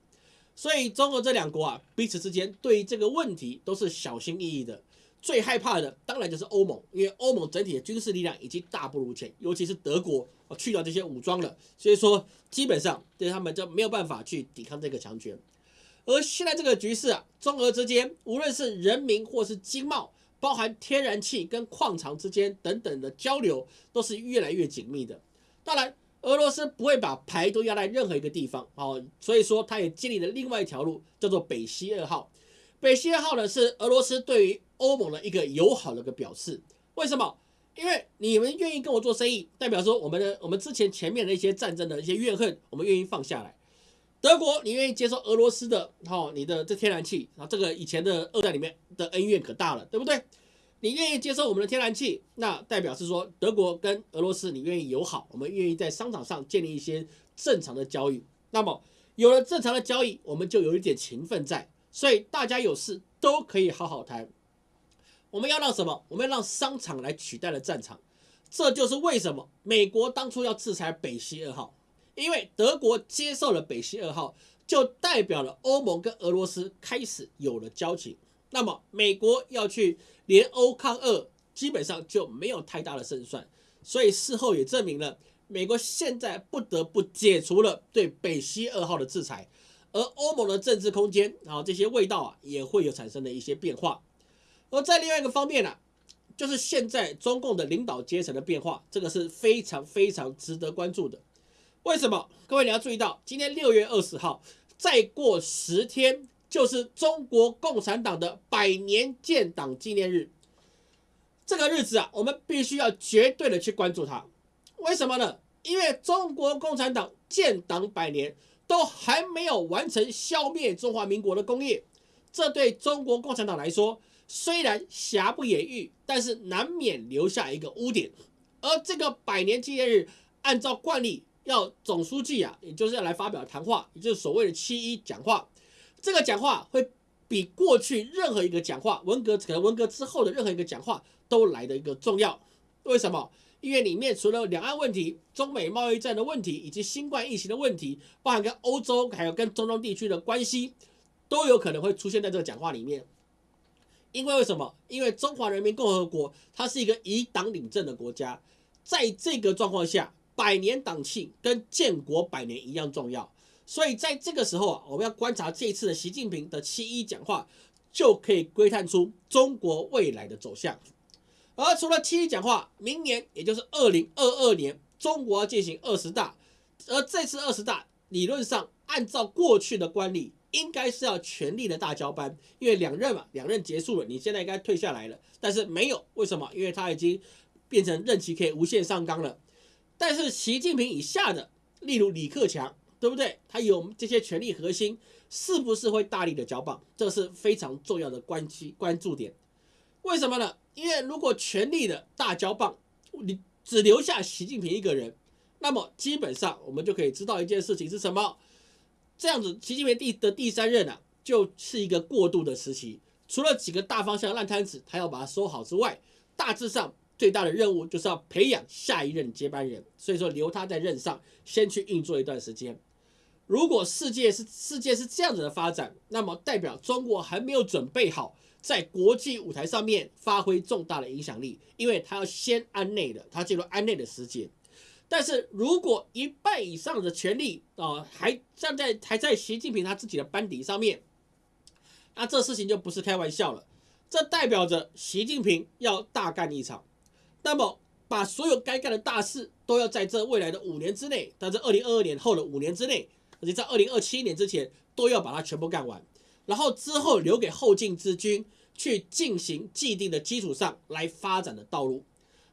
所以中俄这两国啊，彼此之间对于这个问题都是小心翼翼的。最害怕的当然就是欧盟，因为欧盟整体的军事力量已经大不如前，尤其是德国去掉这些武装了，所以说基本上对他们就没有办法去抵抗这个强权。而现在这个局势啊，中俄之间无论是人民或是经贸，包含天然气跟矿藏之间等等的交流，都是越来越紧密的。当然。俄罗斯不会把牌都压在任何一个地方哦，所以说他也建立了另外一条路，叫做北溪二号。北溪二号呢是俄罗斯对于欧盟的一个友好的一个表示。为什么？因为你们愿意跟我做生意，代表说我们的我们之前前面的一些战争的一些怨恨，我们愿意放下来。德国，你愿意接受俄罗斯的哦，你的这天然气然啊，这个以前的二战里面的恩怨可大了，对不对？你愿意接受我们的天然气，那代表是说德国跟俄罗斯你愿意友好，我们愿意在商场上建立一些正常的交易。那么有了正常的交易，我们就有一点情分在，所以大家有事都可以好好谈。我们要让什么？我们要让商场来取代了战场。这就是为什么美国当初要制裁北溪二号，因为德国接受了北溪二号，就代表了欧盟跟俄罗斯开始有了交情。那么美国要去。联欧抗俄基本上就没有太大的胜算，所以事后也证明了美国现在不得不解除了对北溪二号的制裁，而欧盟的政治空间啊这些味道啊也会有产生的一些变化。而在另外一个方面呢，就是现在中共的领导阶层的变化，这个是非常非常值得关注的。为什么？各位你要注意到，今天六月二十号，再过十天。就是中国共产党的百年建党纪念日，这个日子啊，我们必须要绝对的去关注它。为什么呢？因为中国共产党建党百年都还没有完成消灭中华民国的工业，这对中国共产党来说虽然瑕不掩瑜，但是难免留下一个污点。而这个百年纪念日，按照惯例要总书记啊，也就是要来发表谈话，也就是所谓的七一讲话。这个讲话会比过去任何一个讲话，文革可能文革之后的任何一个讲话都来的一个重要。为什么？因为里面除了两岸问题、中美贸易战的问题，以及新冠疫情的问题，包含跟欧洲还有跟中东地区的关系，都有可能会出现在这个讲话里面。因为为什么？因为中华人民共和国它是一个以党领政的国家，在这个状况下，百年党庆跟建国百年一样重要。所以在这个时候啊，我们要观察这一次的习近平的七一讲话，就可以窥探出中国未来的走向。而除了七一讲话，明年也就是二零二二年，中国要进行二十大。而这次二十大，理论上按照过去的惯例，应该是要全力的大交班，因为两任嘛，两任结束了，你现在应该退下来了。但是没有，为什么？因为他已经变成任期可以无限上纲了。但是习近平以下的，例如李克强，对不对？他有这些权力核心，是不是会大力的交棒？这是非常重要的关机关注点。为什么呢？因为如果权力的大交棒，你只留下习近平一个人，那么基本上我们就可以知道一件事情是什么？这样子，习近平第的第三任啊，就是一个过渡的时期。除了几个大方向烂摊子，他要把它收好之外，大致上最大的任务就是要培养下一任接班人。所以说，留他在任上，先去运作一段时间。如果世界是世界是这样子的发展，那么代表中国还没有准备好。在国际舞台上面发挥重大的影响力，因为他要先安内的，他进入安内的时间。但是如果一半以上的权力啊，还站在还在习近平他自己的班底上面，那这事情就不是开玩笑了。这代表着习近平要大干一场，那么把所有该干的大事都要在这未来的五年之内，在这二零二二年后的五年之内，而且在二零二七年之前都要把它全部干完。然后之后留给后进之军去进行既定的基础上来发展的道路，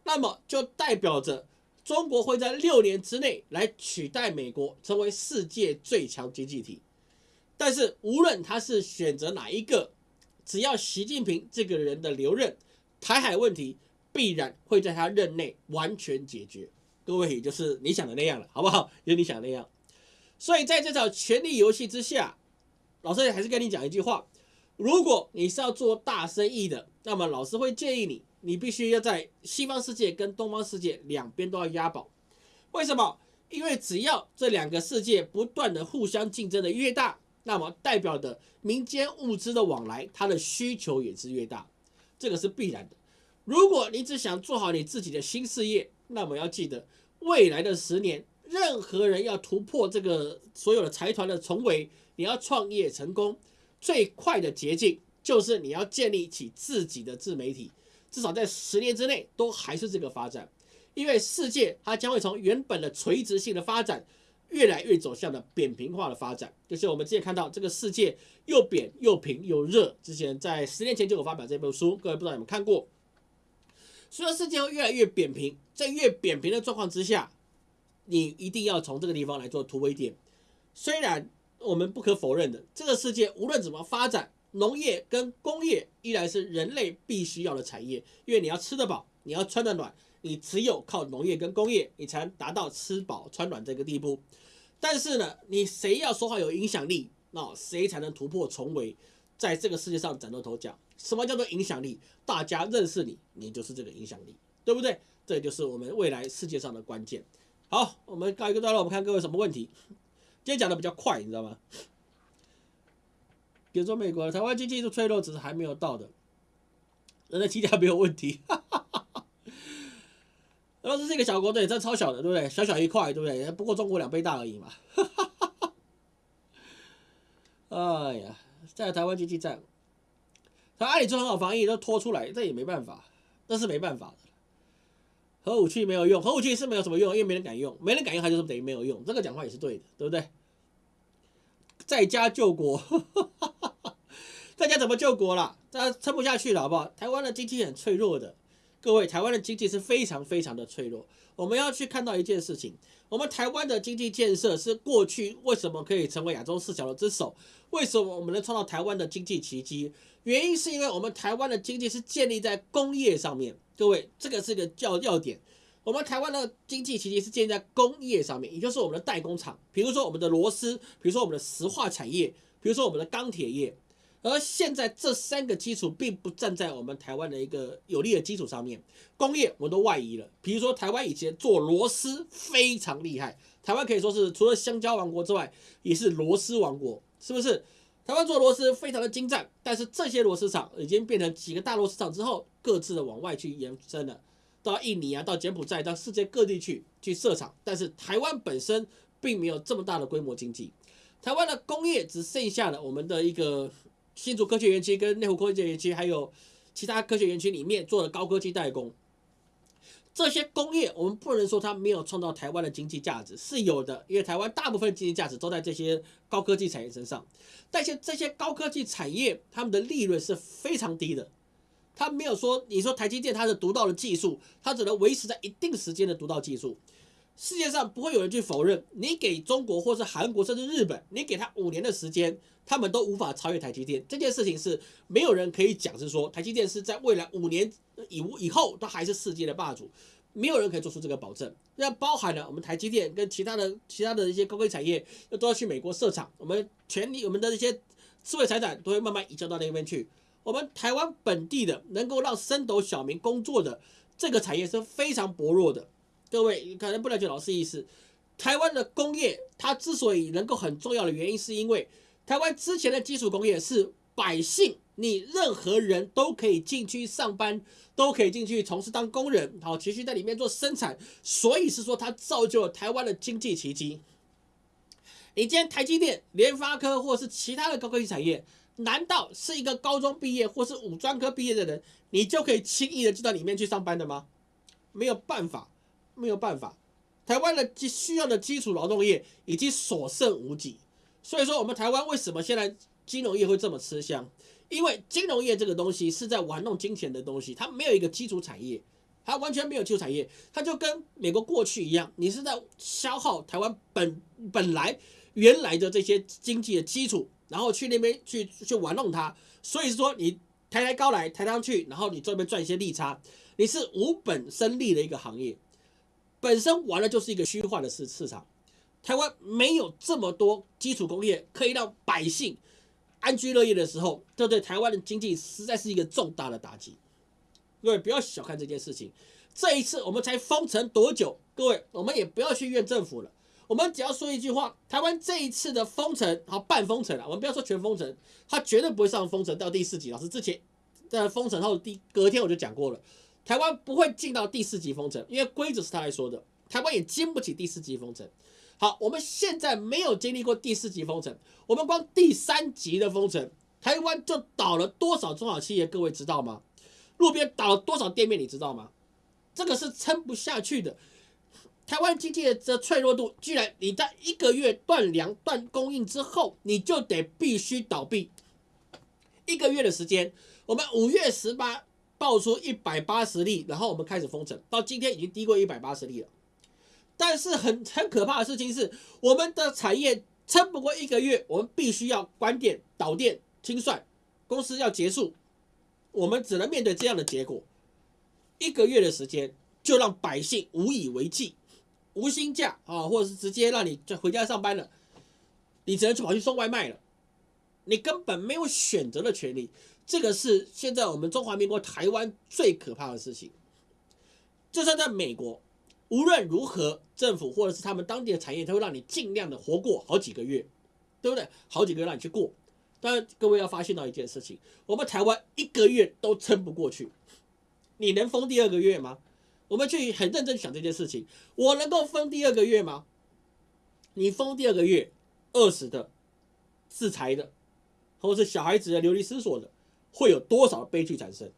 那么就代表着中国会在六年之内来取代美国成为世界最强经济体。但是无论他是选择哪一个，只要习近平这个人的留任，台海问题必然会在他任内完全解决。各位也就是你想的那样了，好不好？有你想的那样。所以在这场权力游戏之下。老师还是跟你讲一句话：如果你是要做大生意的，那么老师会建议你，你必须要在西方世界跟东方世界两边都要押宝。为什么？因为只要这两个世界不断的互相竞争的越大，那么代表的民间物资的往来，它的需求也是越大，这个是必然的。如果你只想做好你自己的新事业，那么要记得，未来的十年，任何人要突破这个所有的财团的重围。你要创业成功，最快的捷径就是你要建立起自己的自媒体，至少在十年之内都还是这个发展，因为世界它将会从原本的垂直性的发展，越来越走向的扁平化的发展。就是我们之前看到这个世界又扁又平又热，之前在十年前就有发表这本书，各位不知道有没有看过？随着世界会越来越扁平，在越扁平的状况之下，你一定要从这个地方来做突围点，虽然。我们不可否认的，这个世界无论怎么发展，农业跟工业依然是人类必须要的产业。因为你要吃得饱，你要穿得暖，你只有靠农业跟工业，你才能达到吃饱穿暖这个地步。但是呢，你谁要说话有影响力，那谁才能突破重围，在这个世界上崭露头角？什么叫做影响力？大家认识你，你就是这个影响力，对不对？这就是我们未来世界上的关键。好，我们告一个段落，我们看各位什么问题。今天讲的比较快，你知道吗？比如说美国台湾经济是脆弱，只是还没有到的，人的基调没有问题。然后这是一个小国，对，这超小的，对不对？小小一块，对不对？不过中国两倍大而已嘛。(laughs) 哎呀，在台湾经济战，他阿里做很好防疫，都拖出来，这也没办法，那是没办法的。核武器没有用，核武器是没有什么用，因为没人敢用，没人敢用，它就是等于没有用。这个讲话也是对的，对不对？在家救国，(laughs) 在家怎么救国了？大家撑不下去了，好不好？台湾的经济很脆弱的，各位，台湾的经济是非常非常的脆弱。我们要去看到一件事情，我们台湾的经济建设是过去为什么可以成为亚洲四小龙之首？为什么我们能创造台湾的经济奇迹？原因是因为我们台湾的经济是建立在工业上面。各位，这个是个要要点。我们台湾的经济其实是建立在工业上面，也就是我们的代工厂，比如说我们的螺丝，比如说我们的石化产业，比如说我们的钢铁业。而现在这三个基础并不站在我们台湾的一个有利的基础上面，工业我们都外移了。比如说台湾以前做螺丝非常厉害，台湾可以说是除了香蕉王国之外，也是螺丝王国，是不是？台湾做螺丝非常的精湛，但是这些螺丝厂已经变成几个大螺丝厂之后，各自的往外去延伸了，到印尼啊，到柬埔寨，到世界各地去去设厂。但是台湾本身并没有这么大的规模经济，台湾的工业只剩下了我们的一个。新竹科学园区跟内湖科学园区，还有其他科学园区里面做的高科技代工，这些工业我们不能说它没有创造台湾的经济价值，是有的，因为台湾大部分经济价值都在这些高科技产业身上。但是这些高科技产业，他们的利润是非常低的，它没有说你说台积电它的独到的技术，它只能维持在一定时间的独到技术。世界上不会有人去否认，你给中国或是韩国甚至日本，你给他五年的时间，他们都无法超越台积电。这件事情是没有人可以讲，是说台积电是在未来五年以以后都还是世界的霸主，没有人可以做出这个保证。那包含了我们台积电跟其他的其他的一些高科技产业，都要去美国设厂，我们全力我们的一些智慧财产都会慢慢移交到那边去。我们台湾本地的能够让升斗小民工作的这个产业是非常薄弱的。各位可能不了解老师意思，台湾的工业它之所以能够很重要的原因，是因为台湾之前的基础工业是百姓，你任何人都可以进去上班，都可以进去从事当工人，好持续在里面做生产，所以是说它造就了台湾的经济奇迹。你今天台积电、联发科或是其他的高科技产业，难道是一个高中毕业或是五专科毕业的人，你就可以轻易的进到里面去上班的吗？没有办法。没有办法，台湾的需要的基础劳动业已经所剩无几，所以说我们台湾为什么现在金融业会这么吃香？因为金融业这个东西是在玩弄金钱的东西，它没有一个基础产业，它完全没有基础产业，它就跟美国过去一样，你是在消耗台湾本本来原来的这些经济的基础，然后去那边去去玩弄它，所以说你抬抬高来抬上去，然后你这边赚一些利差，你是无本生利的一个行业。本身玩的就是一个虚幻的市市场，台湾没有这么多基础工业可以让百姓安居乐业的时候，这对台湾的经济实在是一个重大的打击。各位不要小看这件事情，这一次我们才封城多久？各位，我们也不要去怨政府了，我们只要说一句话：台湾这一次的封城，好半封城了，我们不要说全封城，它绝对不会上封城到第四级。老师之前在封城后第隔天我就讲过了。台湾不会进到第四级封城，因为规则是他来说的。台湾也经不起第四级封城。好，我们现在没有经历过第四级封城，我们光第三级的封城，台湾就倒了多少中小企业？各位知道吗？路边倒了多少店面？你知道吗？这个是撑不下去的。台湾经济的这脆弱度，居然你在一个月断粮断供应之后，你就得必须倒闭。一个月的时间，我们五月十八。爆出一百八十例，然后我们开始封城，到今天已经低过一百八十例了。但是很很可怕的事情是，我们的产业撑不过一个月，我们必须要关店、倒店、清算，公司要结束，我们只能面对这样的结果。一个月的时间就让百姓无以为继，无薪假啊，或者是直接让你就回家上班了，你只能去跑去送外卖了，你根本没有选择的权利。这个是现在我们中华民国台湾最可怕的事情。就算在美国，无论如何，政府或者是他们当地的产业，都会让你尽量的活过好几个月，对不对？好几个月让你去过。但各位要发现到一件事情，我们台湾一个月都撑不过去。你能封第二个月吗？我们去很认真想这件事情，我能够封第二个月吗？你封第二个月，饿死的、自裁的，或者是小孩子的流离失所的。会有多少悲剧产生？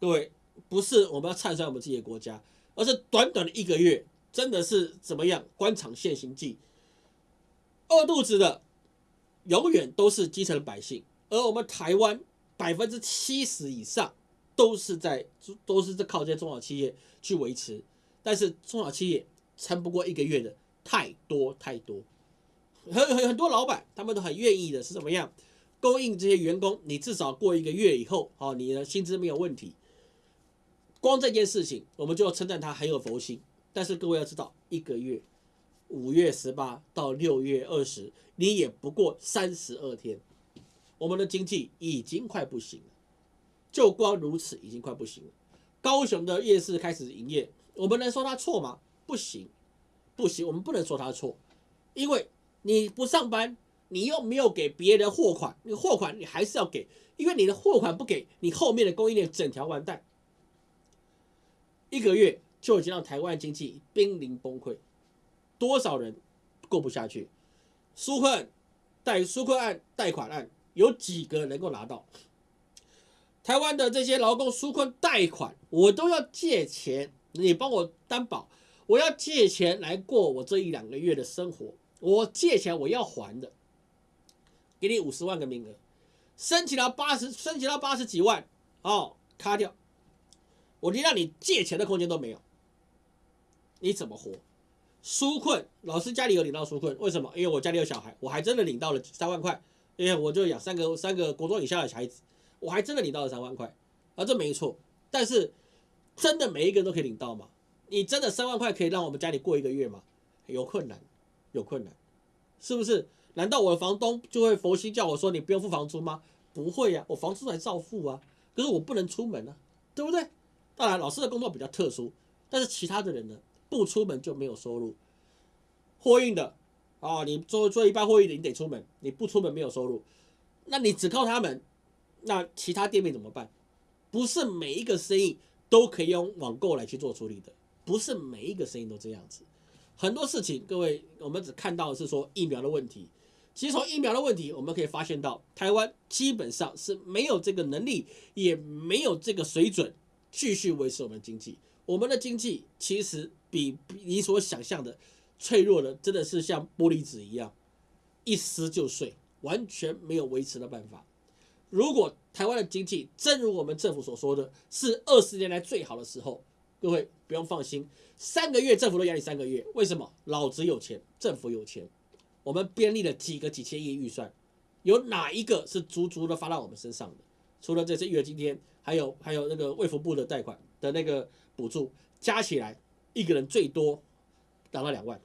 各位，不是我们要唱衰我们自己的国家，而是短短的一个月，真的是怎么样？官场现形记，饿肚子的永远都是基层百姓，而我们台湾百分之七十以上都是在都是在靠这些中小企业去维持，但是中小企业撑不过一个月的太多太多，很很很多老板他们都很愿意的是怎么样供应这些员工，你至少过一个月以后，哦，你的薪资没有问题。光这件事情，我们就要称赞他很有佛心。但是各位要知道，一个月五月十八到六月二十，你也不过三十二天，我们的经济已经快不行了。就光如此，已经快不行了。高雄的夜市开始营业，我们能说他错吗？不行，不行，我们不能说他错，因为你不上班，你又没有给别人货款，你货款你还是要给，因为你的货款不给，你后面的供应链整条完蛋。一个月就已经让台湾经济濒临崩溃，多少人过不下去？纾困贷纾困案贷款案有几个能够拿到？台湾的这些劳工纾困贷款，我都要借钱，你帮我担保，我要借钱来过我这一两个月的生活。我借钱我要还的，给你五十万个名额，申请到八十，申请到八十几万，哦，卡掉，我连让你借钱的空间都没有，你怎么活？纾困，老师家里有领到纾困，为什么？因为我家里有小孩，我还真的领到了三万块，因为我就养三个三个国中以下的孩子。我还真的领到了三万块，啊，这没错。但是，真的每一个人都可以领到吗？你真的三万块可以让我们家里过一个月吗？有困难，有困难，是不是？难道我的房东就会佛心叫我说你不用付房租吗？不会呀，我房租还照付啊。可是我不能出门啊，对不对？当然，老师的工作比较特殊，但是其他的人呢，不出门就没有收入。货运的，啊，你做做一半货运的，你得出门，你不出门没有收入，那你只靠他们。那其他店面怎么办？不是每一个生意都可以用网购来去做处理的，不是每一个生意都这样子。很多事情，各位，我们只看到是说疫苗的问题。其实从疫苗的问题，我们可以发现到，台湾基本上是没有这个能力，也没有这个水准继续维持我们经济。我们的经济其实比你所想象的脆弱的，真的是像玻璃纸一样，一撕就碎，完全没有维持的办法。如果台湾的经济正如我们政府所说的是二十年来最好的时候，各位不用放心，三个月政府都压你三个月，为什么？老子有钱，政府有钱，我们编立了几个几千亿预算，有哪一个是足足的发到我们身上的？除了这次育儿津贴，还有还有那个卫福部的贷款的那个补助，加起来一个人最多拿到两万，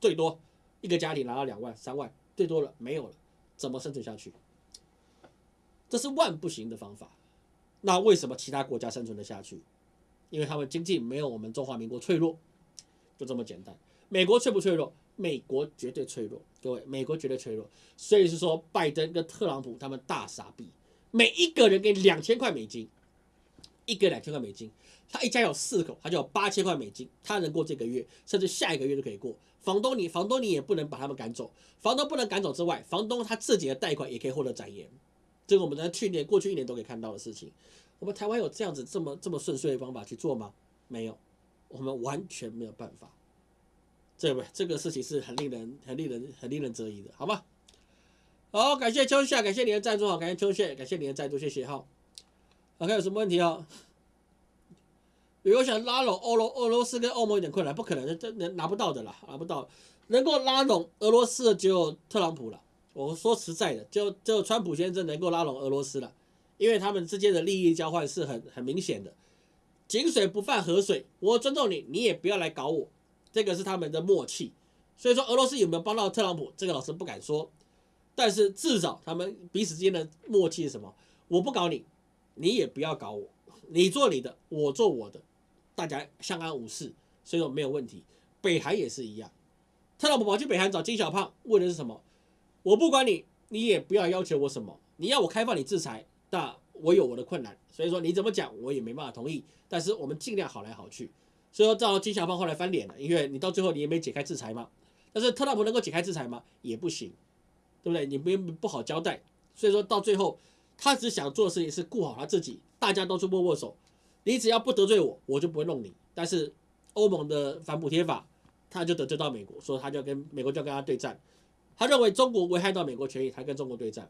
最多一个家庭拿到两万三万，最多了没有了，怎么生存下去？这是万不行的方法，那为什么其他国家生存得下去？因为他们经济没有我们中华民国脆弱，就这么简单。美国脆不脆弱？美国绝对脆弱，各位，美国绝对脆弱。所以是说，拜登跟特朗普他们大傻逼，每一个人给两千块美金，一个两千块美金，他一家有四口，他就有八千块美金，他能过这个月，甚至下一个月都可以过。房东你，房东你也不能把他们赶走，房东不能赶走之外，房东他自己的贷款也可以获得展延。这个我们在去年、过去一年都可以看到的事情，我们台湾有这样子这么这么顺遂的方法去做吗？没有，我们完全没有办法。这个这个事情是很令人、很令人、很令人质疑的，好吗？好，感谢秋夏，感谢你的赞助，好，感谢秋夏，感谢你的赞助，谢谢哈。OK，有什么问题啊？如果想拉拢欧罗俄罗斯跟欧盟有点困难，不可能，这能拿不到的啦，拿不到。能够拉拢俄罗斯的只有特朗普了。我说实在的，就就川普先生能够拉拢俄罗斯了，因为他们之间的利益交换是很很明显的，井水不犯河水，我尊重你，你也不要来搞我，这个是他们的默契。所以说俄罗斯有没有帮到特朗普，这个老师不敢说，但是至少他们彼此之间的默契是什么？我不搞你，你也不要搞我，你做你的，我做我的，大家相安无事，所以说没有问题。北韩也是一样，特朗普跑去北韩找金小胖，为的是什么？我不管你，你也不要要求我什么。你要我开放你制裁，那我有我的困难，所以说你怎么讲我也没办法同意。但是我们尽量好来好去。所以说，到金小胖后来翻脸了，因为你到最后你也没解开制裁嘛。但是特朗普能够解开制裁吗？也不行，对不对？你不不好交代。所以说到最后，他只想做的事情是顾好他自己，大家都是握握手。你只要不得罪我，我就不会弄你。但是欧盟的反补贴法，他就得罪到美国，所以他就跟美国就要跟他对战。他认为中国危害到美国权益，他跟中国对战，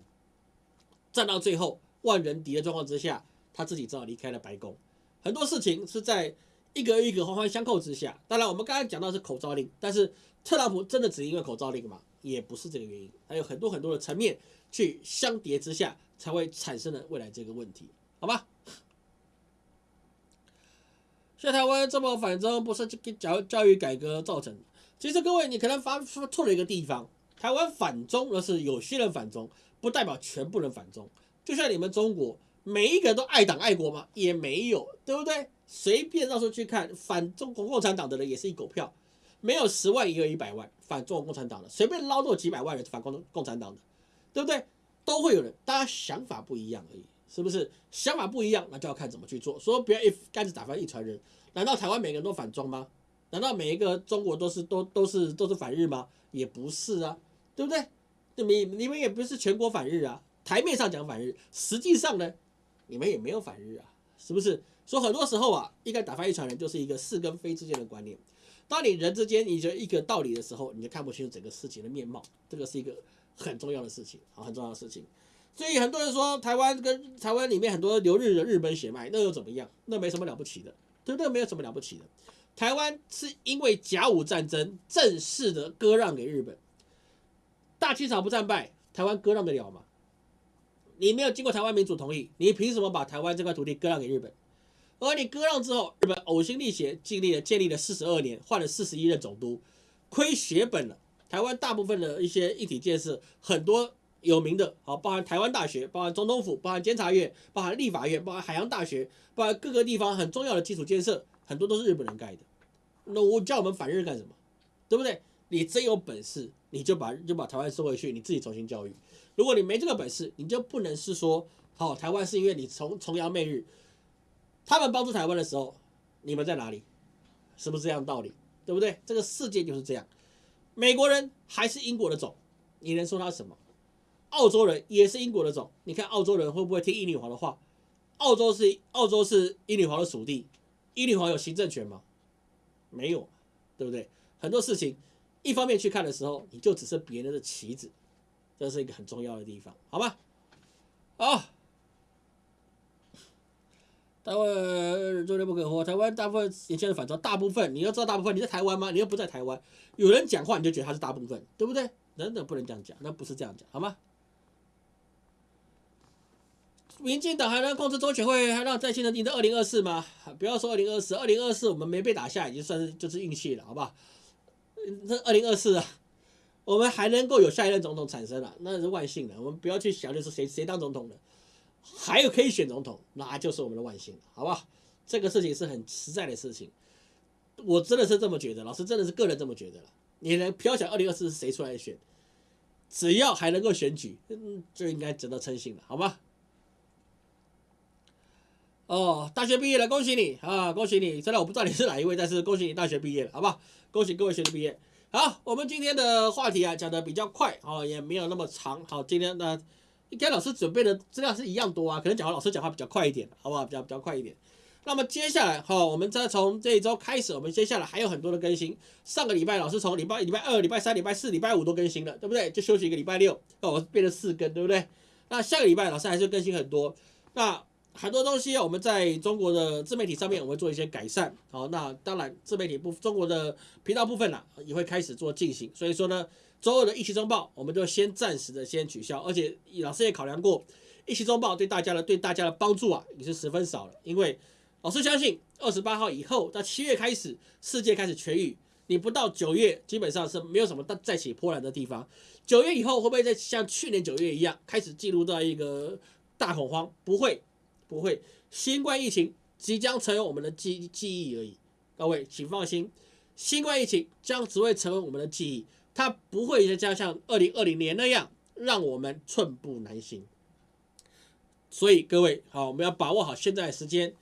战到最后万人敌的状况之下，他自己只好离开了白宫。很多事情是在一个一个环环相扣之下。当然，我们刚才讲到是口罩令，但是特朗普真的只因为口罩令吗？也不是这个原因，还有很多很多的层面去相叠之下，才会产生了未来这个问题，好吧？现在台湾这么反中，不是教教育改革造成？其实各位，你可能发说错了一个地方。台湾反中，而是有些人反中，不代表全部人反中。就像你们中国，每一个人都爱党爱国吗？也没有，对不对？随便到处去看，反中国共产党的人也是一狗票，没有十万也有一百万反中国共产党的，随便捞到几百万人反共共产党的，对不对？都会有人，大家想法不一样而已，是不是？想法不一样，那就要看怎么去做。说不要一竿子打翻一船人，难道台湾每个人都反中吗？难道每一个中国都是都都是都是反日吗？也不是啊，对不对？你你们也不是全国反日啊，台面上讲反日，实际上呢，你们也没有反日啊，是不是？所以很多时候啊，一个打翻一船人就是一个是跟非之间的观念。当你人之间你觉得一个道理的时候，你就看不清楚整个事情的面貌，这个是一个很重要的事情啊，很重要的事情。所以很多人说台湾跟台湾里面很多留日的日本血脉，那又怎么样？那没什么了不起的，对不对？没有什么了不起的。台湾是因为甲午战争正式的割让给日本，大清朝不战败，台湾割让得了吗？你没有经过台湾民主同意，你凭什么把台湾这块土地割让给日本？而你割让之后，日本呕心沥血，尽力了建立了四十二年，换了四十一任总督，亏血本了。台湾大部分的一些一体建设，很多有名的，好，包含台湾大学，包含总统府，包含监察院，包含立法院，包含海洋大学，包含各个地方很重要的基础建设。很多都是日本人盖的，那我叫我们反日干什么？对不对？你真有本事，你就把就把台湾收回去，你自己重新教育。如果你没这个本事，你就不能是说，好，台湾是因为你崇崇洋媚日，他们帮助台湾的时候，你们在哪里？是不是这样道理？对不对？这个世界就是这样。美国人还是英国的种，你能说他什么？澳洲人也是英国的种，你看澳洲人会不会听英女皇的话？澳洲是澳洲是英女皇的属地。英女皇有行政权吗？没有，对不对？很多事情，一方面去看的时候，你就只是别人的棋子，这是一个很重要的地方，好吧？好，台湾昨天不可活，台湾大部分年轻人反超大部分你要知道，大部分你在台湾吗？你又不在台湾，有人讲话你就觉得他是大部分，对不对？等等，不能这样讲，那不是这样讲，好吗？民进党还能控制中选会，还让在新人赢到二零二四吗？不要说二零二四，二零二四我们没被打下，已经算是就是运气了，好不好？这二零二四啊，我们还能够有下一任总统产生了，那是万幸的。我们不要去想就是谁谁当总统的，还有可以选总统，那就是我们的万幸了，好吧？这个事情是很实在的事情，我真的是这么觉得，老师真的是个人这么觉得了。你能不要想二零二四是谁出来选，只要还能够选举，嗯，就应该值得称心了，好吗？哦，大学毕业了，恭喜你啊！恭喜你！虽然我不知道你是哪一位，但是恭喜你大学毕业了，好不好？恭喜各位学生毕业。好，我们今天的话题啊讲的比较快哦，也没有那么长。好，今天呢，跟老师准备的资料是一样多啊，可能讲话老师讲话比较快一点，好不好？比较比较快一点。那么接下来哈，我们再从这一周开始，我们接下来还有很多的更新。上个礼拜老师从礼拜礼拜二、礼拜三、礼拜四、礼拜五都更新了，对不对？就休息一个礼拜六，那我，变成四更，对不对？那下个礼拜老师还是更新很多。那很多东西我们在中国的自媒体上面，我会做一些改善。好，那当然自媒体部中国的频道部分呢，也会开始做进行。所以说呢，周二的一期中报，我们就先暂时的先取消。而且老师也考量过，一期中报对大家的对大家的帮助啊，也是十分少了。因为老师相信，二十八号以后到七月开始，世界开始痊愈，你不到九月，基本上是没有什么再再起波澜的地方。九月以后会不会再像去年九月一样，开始进入到一个大恐慌？不会。不会，新冠疫情即将成为我们的记记忆而已。各位请放心，新冠疫情将只会成为我们的记忆，它不会再像二零二零年那样让我们寸步难行。所以各位好，我们要把握好现在的时间，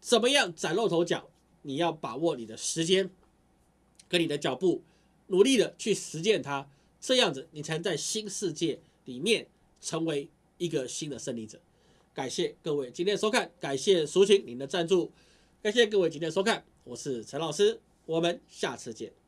怎么样崭露头角？你要把握你的时间，跟你的脚步，努力的去实践它，这样子你才能在新世界里面成为一个新的胜利者。感谢各位今天收看，感谢苏晴您的赞助，感谢各位今天收看，我是陈老师，我们下次见。